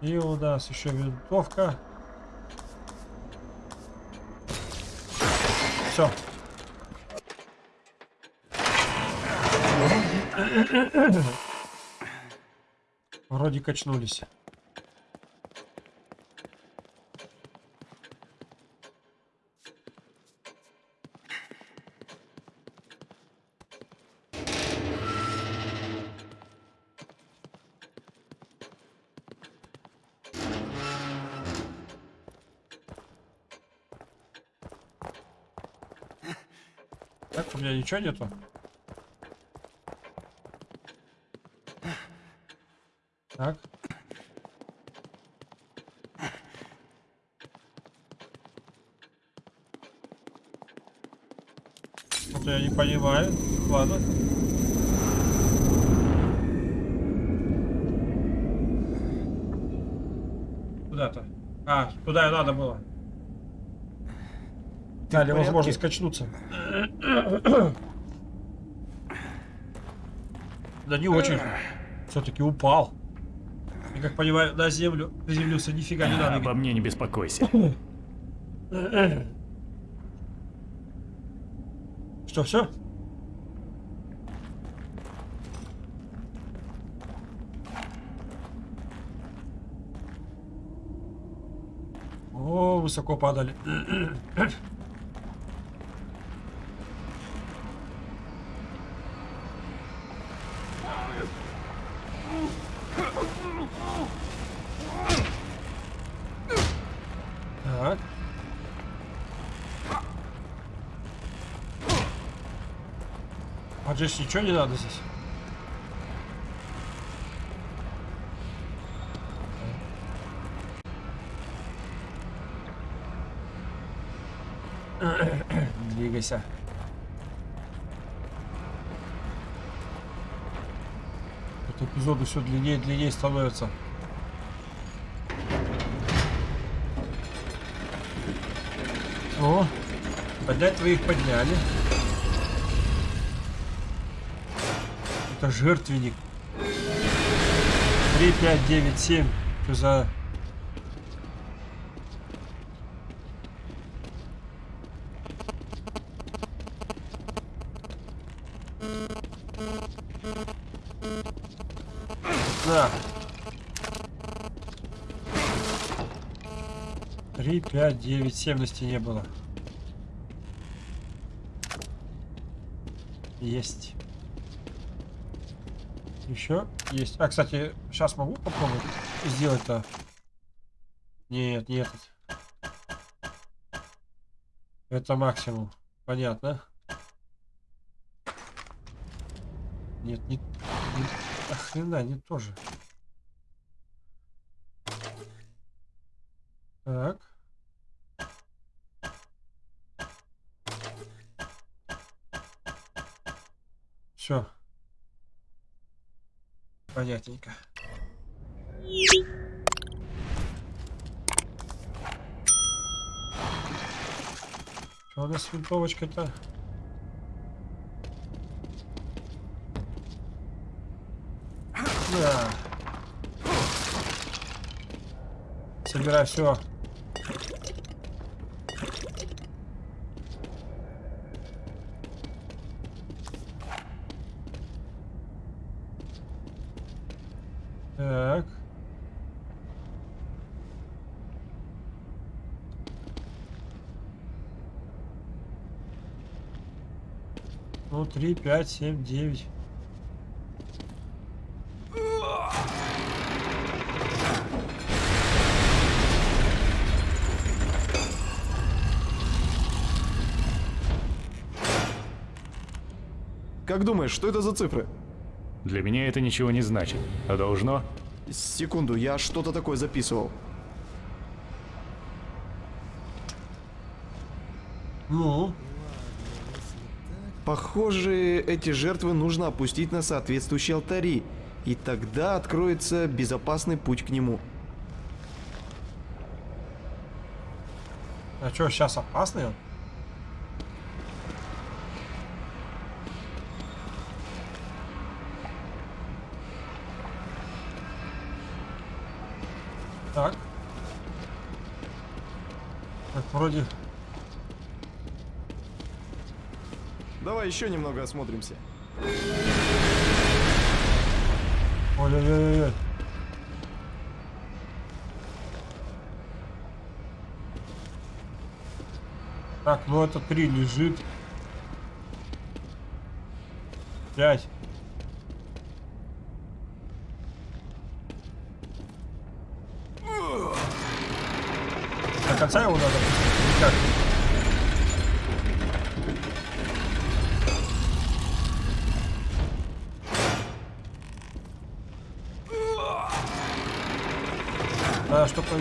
И у нас еще винтовка. Все. Вроде качнулись. Ничего нету. Так. Вот я не понимаю. Ладно. Куда-то. А, туда и надо было. Дали в возможность качнуться. Да не очень. Все-таки упал. Я как понимаю, на землю приземлился, нифига не надо. Обо мне не беспокойся. Что, все? О, высоко падали. Так. Здесь ничего не надо здесь? Двигайся. Это эпизоды все длиннее и длиннее становятся. О, поднять твоих подняли. Это жертвенник. 3, 5, 9, 7. Что за... Да. 3, 5, 9, 7 на стене было. Есть. Еще есть. А, кстати, сейчас могу попробовать сделать-то? Нет, не этот. Это максимум. Понятно. Нет, не... не охрена, не тоже. аккуратненько. Что у нас с винтовочкой-то? Да. Собирай все. Три, пять, семь, девять. Как думаешь, что это за цифры? Для меня это ничего не значит. А должно? Секунду, я что-то такое записывал. Ну, Похоже, эти жертвы нужно опустить на соответствующие алтари, и тогда откроется безопасный путь к нему. а что, сейчас опасный он? Так. Так, вроде... Давай еще немного осмотримся. Ой-ой-ой-ой. Так, ну это три лежит. Пять. До конца его надо пустить или как?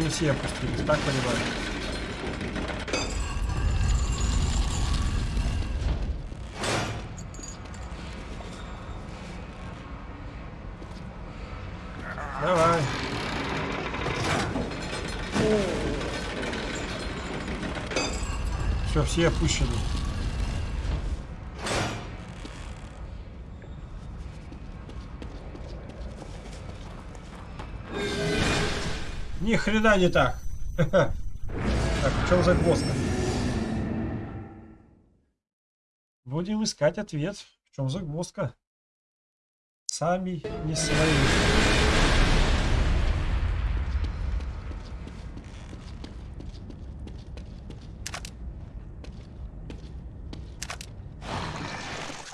Все опустились, так понимаю? Давай. Все, все опущены. Ни хрена не так. Так, в чем загвоздка? Будем искать ответ. В чем загвоздка? Сами не свои.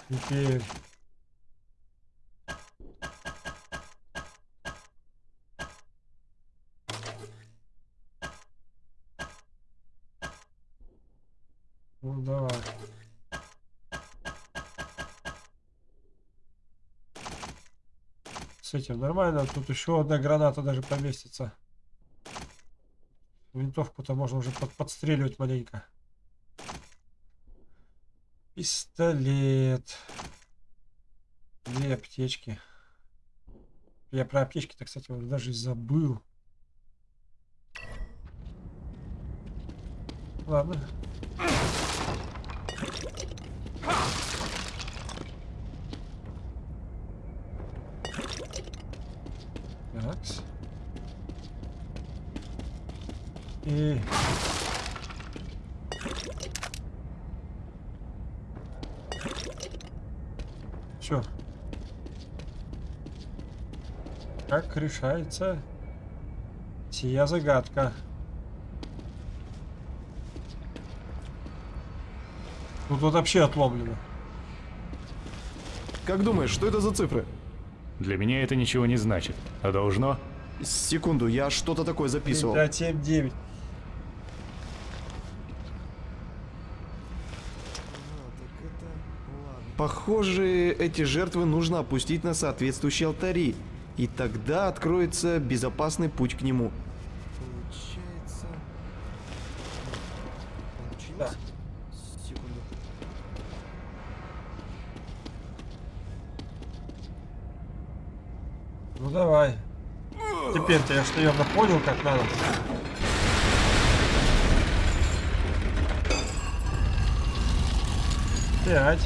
Теперь... этим нормально. Тут еще одна граната даже поместится. Винтовку-то можно уже под подстреливать маленько. Пистолет. Две аптечки. Я про аптечки-то, кстати, вот даже забыл. Ладно. Такс. И... Все. Как решается сия загадка? Тут вот вообще отломлено. Как думаешь, что это за цифры? Для меня это ничего не значит. А должно? Секунду, я что-то такое записывал. 5, 7, 9. Похоже, эти жертвы нужно опустить на соответствующие алтари, и тогда откроется безопасный путь к нему. Получается... Да. Секунду. Ну давай. Теперь-то я что наверное, понял, как надо. Пять.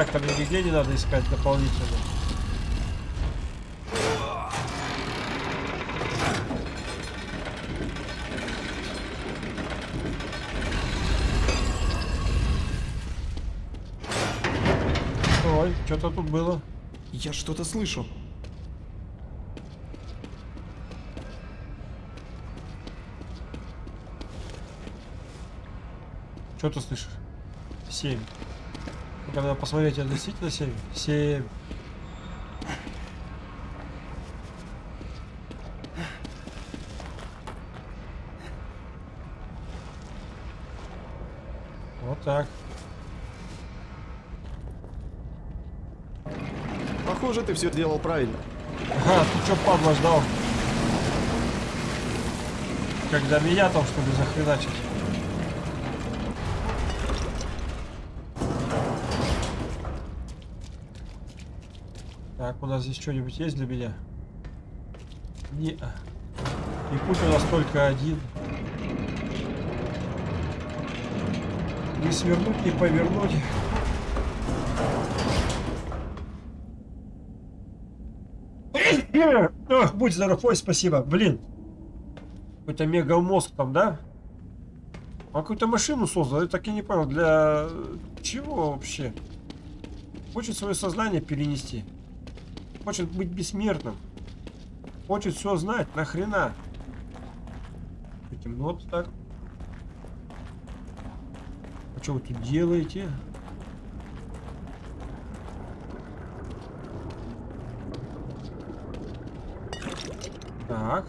Рычаг там нигде не надо искать дополнительно. Ой, что-то тут было. Я что-то слышу. Что ты слышишь? Семь. Посмотреть, это действительно семь? Семь. Вот так. Похоже, ты все делал правильно. Ага, ты что, падла, ждал? Когда меня там, чтобы захреначить. Нас здесь что-нибудь есть для меня? Не. И путь у нас только один. Не свернуть, не повернуть. Ох, будь здоров, ой, спасибо. Блин. Какой-то мегамозг там, да? Он какую-то машину создал, я так и не понял, для чего вообще? Хочет свое сознание перенести. Хочет быть бессмертным. Хочет все знать, нахрена? Темно так. А что вы тут делаете? Так.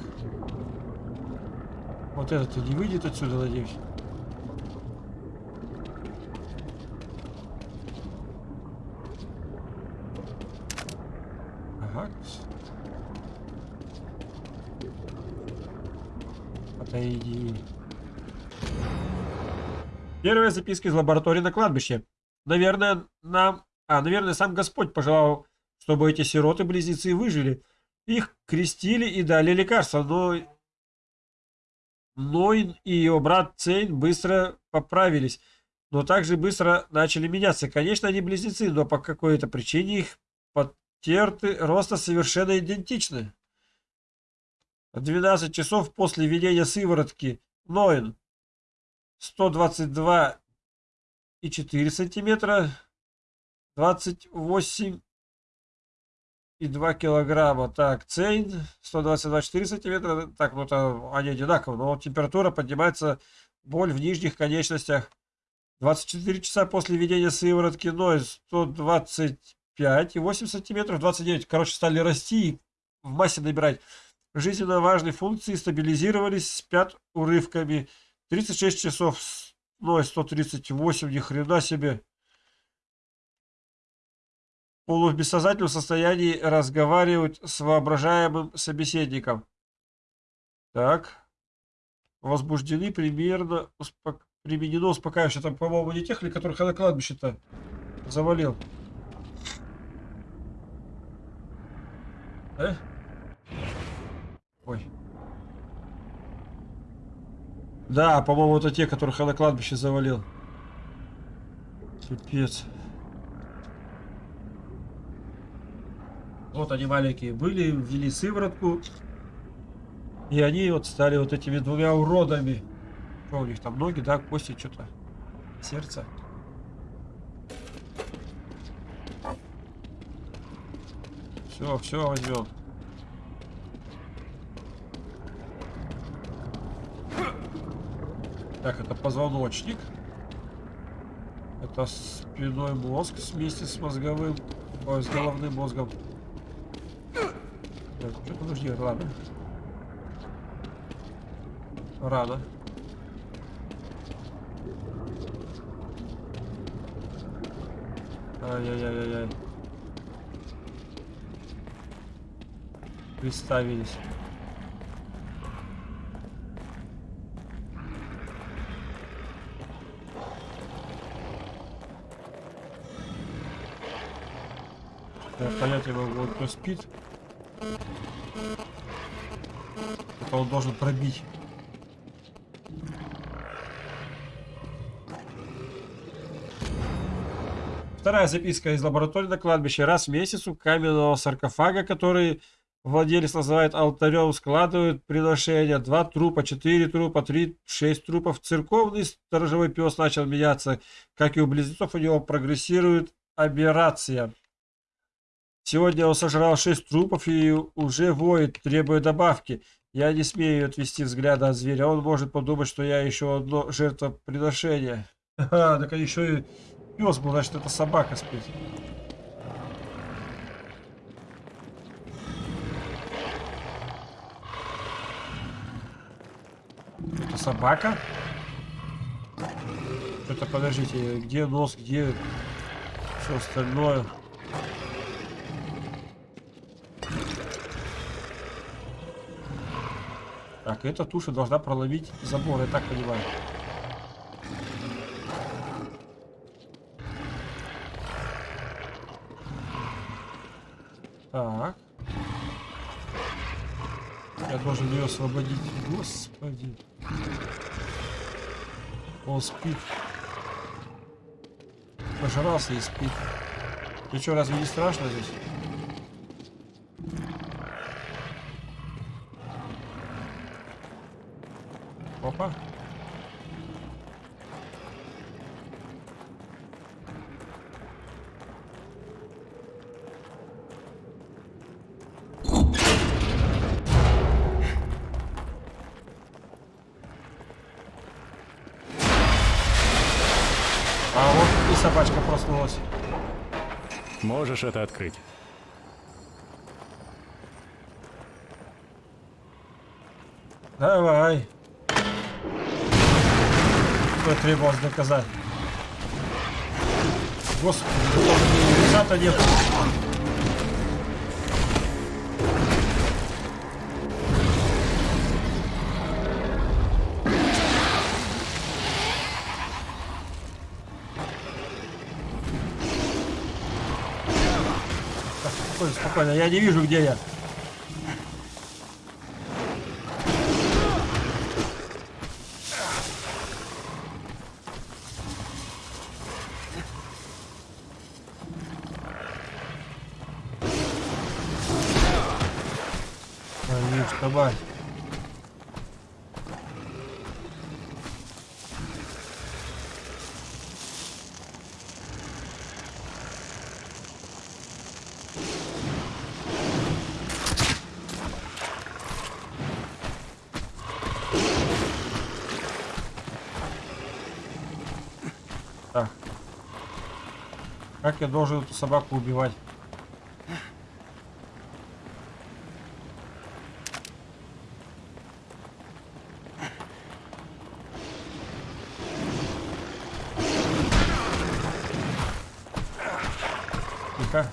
Вот этот не выйдет отсюда, надеюсь. Ага. Отойди. Первая записка из лаборатории на кладбище. Наверное, нам... А, наверное, сам Господь пожелал, чтобы эти сироты-близнецы выжили. Их крестили и дали лекарства, но... Нойн и его брат Цейн быстро поправились, но также быстро начали меняться. Конечно, они близнецы, но по какой-то причине их потерты роста совершенно идентичны. В 12 часов после введения сыворотки Нойн 122 и 4 сантиметра, 28 и 2 килограмма. Так, Цейн 122,4 сантиметра. Так, ну это они одинаковые, но температура поднимается, боль в нижних конечностях. 24 часа после введения сыворотки Ной 125 и 8 сантиметров, 29. Короче, стали расти и в массе набирать. Жизненно важные функции стабилизировались, спят урывками. 36 часов, Ной 138, ни хрена себе полу в бессознательном состоянии разговаривать с воображаемым собеседником. Так. Возбуждены примерно успок... применено успокаивающее. Там, по-моему, не тех ли, которых я на кладбище-то завалил. Э? Ой. Да, по-моему, это те, которых я на кладбище завалил. Пипец. Вот они маленькие были, ввели сыворотку. И они вот стали вот этими двумя уродами. Что у них там ноги, да, кости, что-то. Сердце. Все, все возьмем. Так, это позвоночник. Это спиной мозг вместе с мозговым. Ой, с головным мозгом. Что-то нужно делать, ладно. Рано. Ай-яй-яй-яй-яй. Приставились. Понять могу, вот кто спит. Это он должен пробить. Вторая записка из лаборатории на кладбище. Раз в месяц у каменного саркофага, который владелец называет алтарем, складывают приношения. Два трупа, четыре трупа, три, шесть трупов. Церковный сторожевой пес начал меняться. Как и у близнецов, у него прогрессирует аберрация. Сегодня он сожрал шесть трупов и уже воет, требуя добавки. Я не смею отвести взгляда от зверя. Он может подумать, что я еще одно жертвоприношение. Ага, так еще и пес был, значит, это собака спит. Это собака? Что-то подождите, где нос, где все остальное? Так, эта туша должна проломить забор, я так понимаю. Так. Я должен ее освободить. Господи. Он спит. Пожрался и спит. Ты что, разве не страшно здесь? Опа. Можешь это открыть. Давай. Что требовалось доказать? Господи, мне резата нет. Спокойно, я не вижу, где я. Твою ж мать. Так. Как я должен эту собаку убивать? Тихо.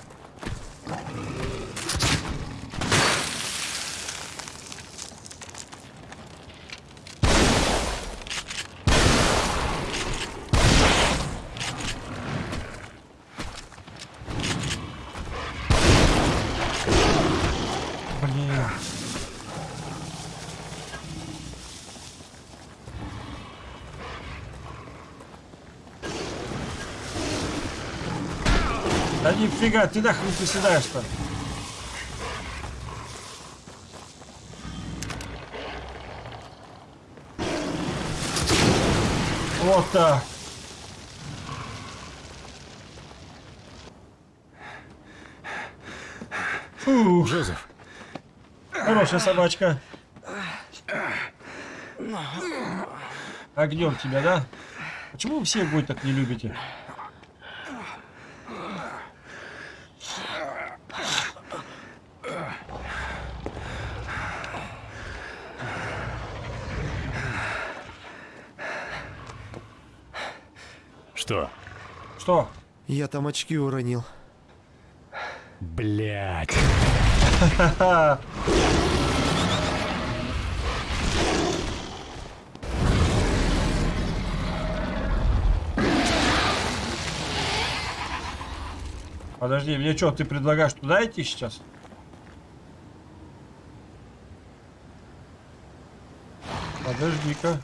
Блин. Да нифига, ты нахрен приседаешь-то? Вот так. Фух, Джозеф, хорошая собачка. Огнем тебя, да? Почему вы все огонь так не любите? что? Что? Я там очки уронил. Блять. Подожди, мне что, ты предлагаешь туда идти сейчас? Подожди-ка.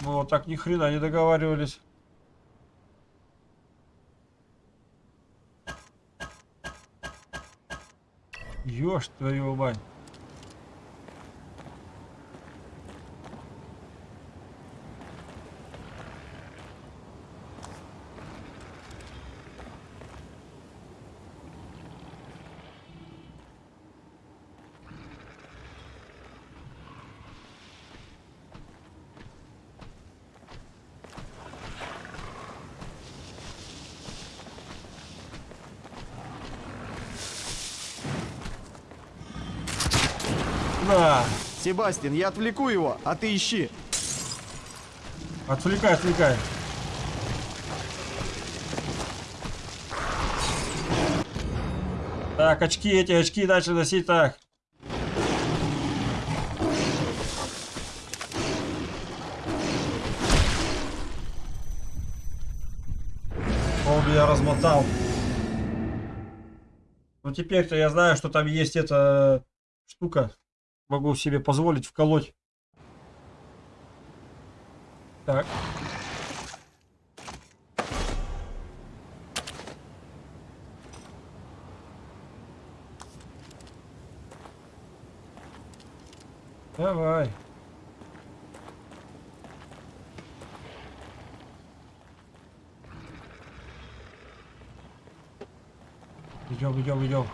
Мы вот так ни хрена не договаривались. Ёж твою мать. На! Себастьян, я отвлеку его, а ты ищи. Отвлекай, отвлекай. Так, очки, эти очки начали носить так. Он меня размотал. Ну теперь-то я знаю, что там есть эта штука. Могу себе позволить вколоть. Так. Давай. Идем, идем, идем.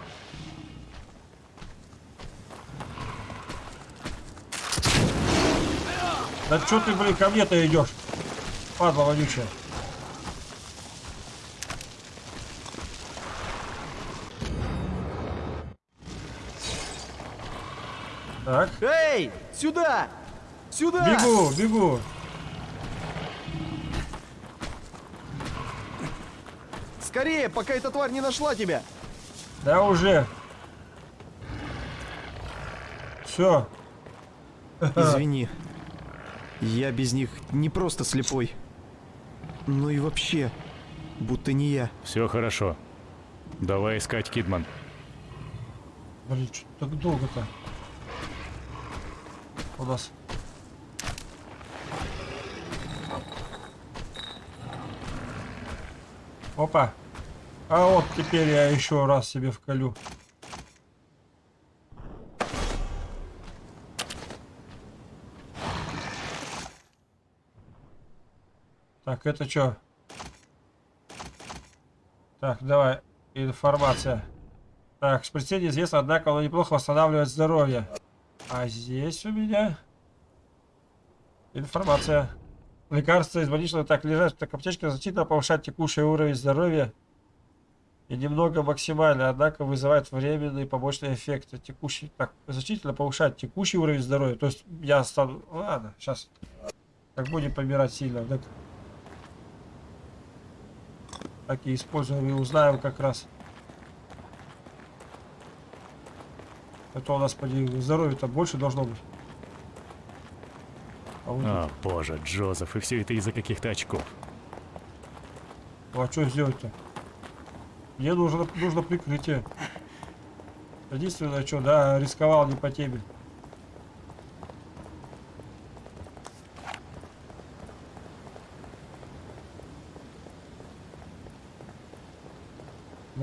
Да что ты, блин, ко мне-то идешь? Падла вонючая. Так, Эй, сюда! Сюда! бегу, бегу. Скорее, пока эта тварь не нашла тебя. Да уже. Все. Извини. Я без них не просто слепой. Но и вообще, будто не я. Все хорошо. Давай искать Кидман. Блин, что так долго-то? У нас. Опа. А вот теперь я еще раз себе вколю. Так, это что? Так, давай. Информация. Так, шприце неизвестно, однако оно неплохо восстанавливает здоровье. А здесь у меня информация. Лекарства из больничного так лежат, так аптечка значительно повышает текущий уровень здоровья и немного максимально, однако вызывает временные побочные эффекты. Текущий, так, значительно повышает текущий уровень здоровья. То есть я стану, ладно, сейчас, как будем помирать сильно, так, так и используем и узнаем как раз. Это у нас, поди, здоровья-то больше должно быть. А, вот О, боже, Джозеф, и все это из-за каких-то очков. А что сделать-то? Мне нужно, нужно прикрытие. Единственное, что, да, рисковал не по теме.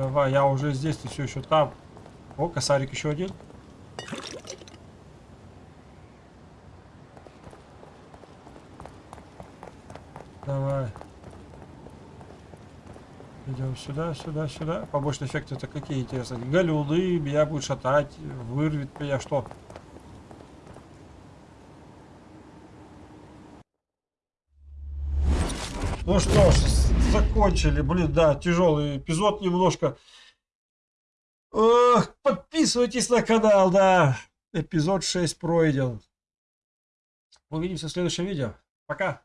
Давай, я уже здесь, ты все еще там. О, косарик еще один. Давай. Идем сюда, сюда, сюда. Побочные эффекты это какие интересные? Галюны, меня будет шатать, вырвет меня что? Ну что ж, закончили. Блин, да, тяжелый эпизод немножко. Ох, подписывайтесь на канал, да. Эпизод 6 пройден. Увидимся в следующем видео. Пока.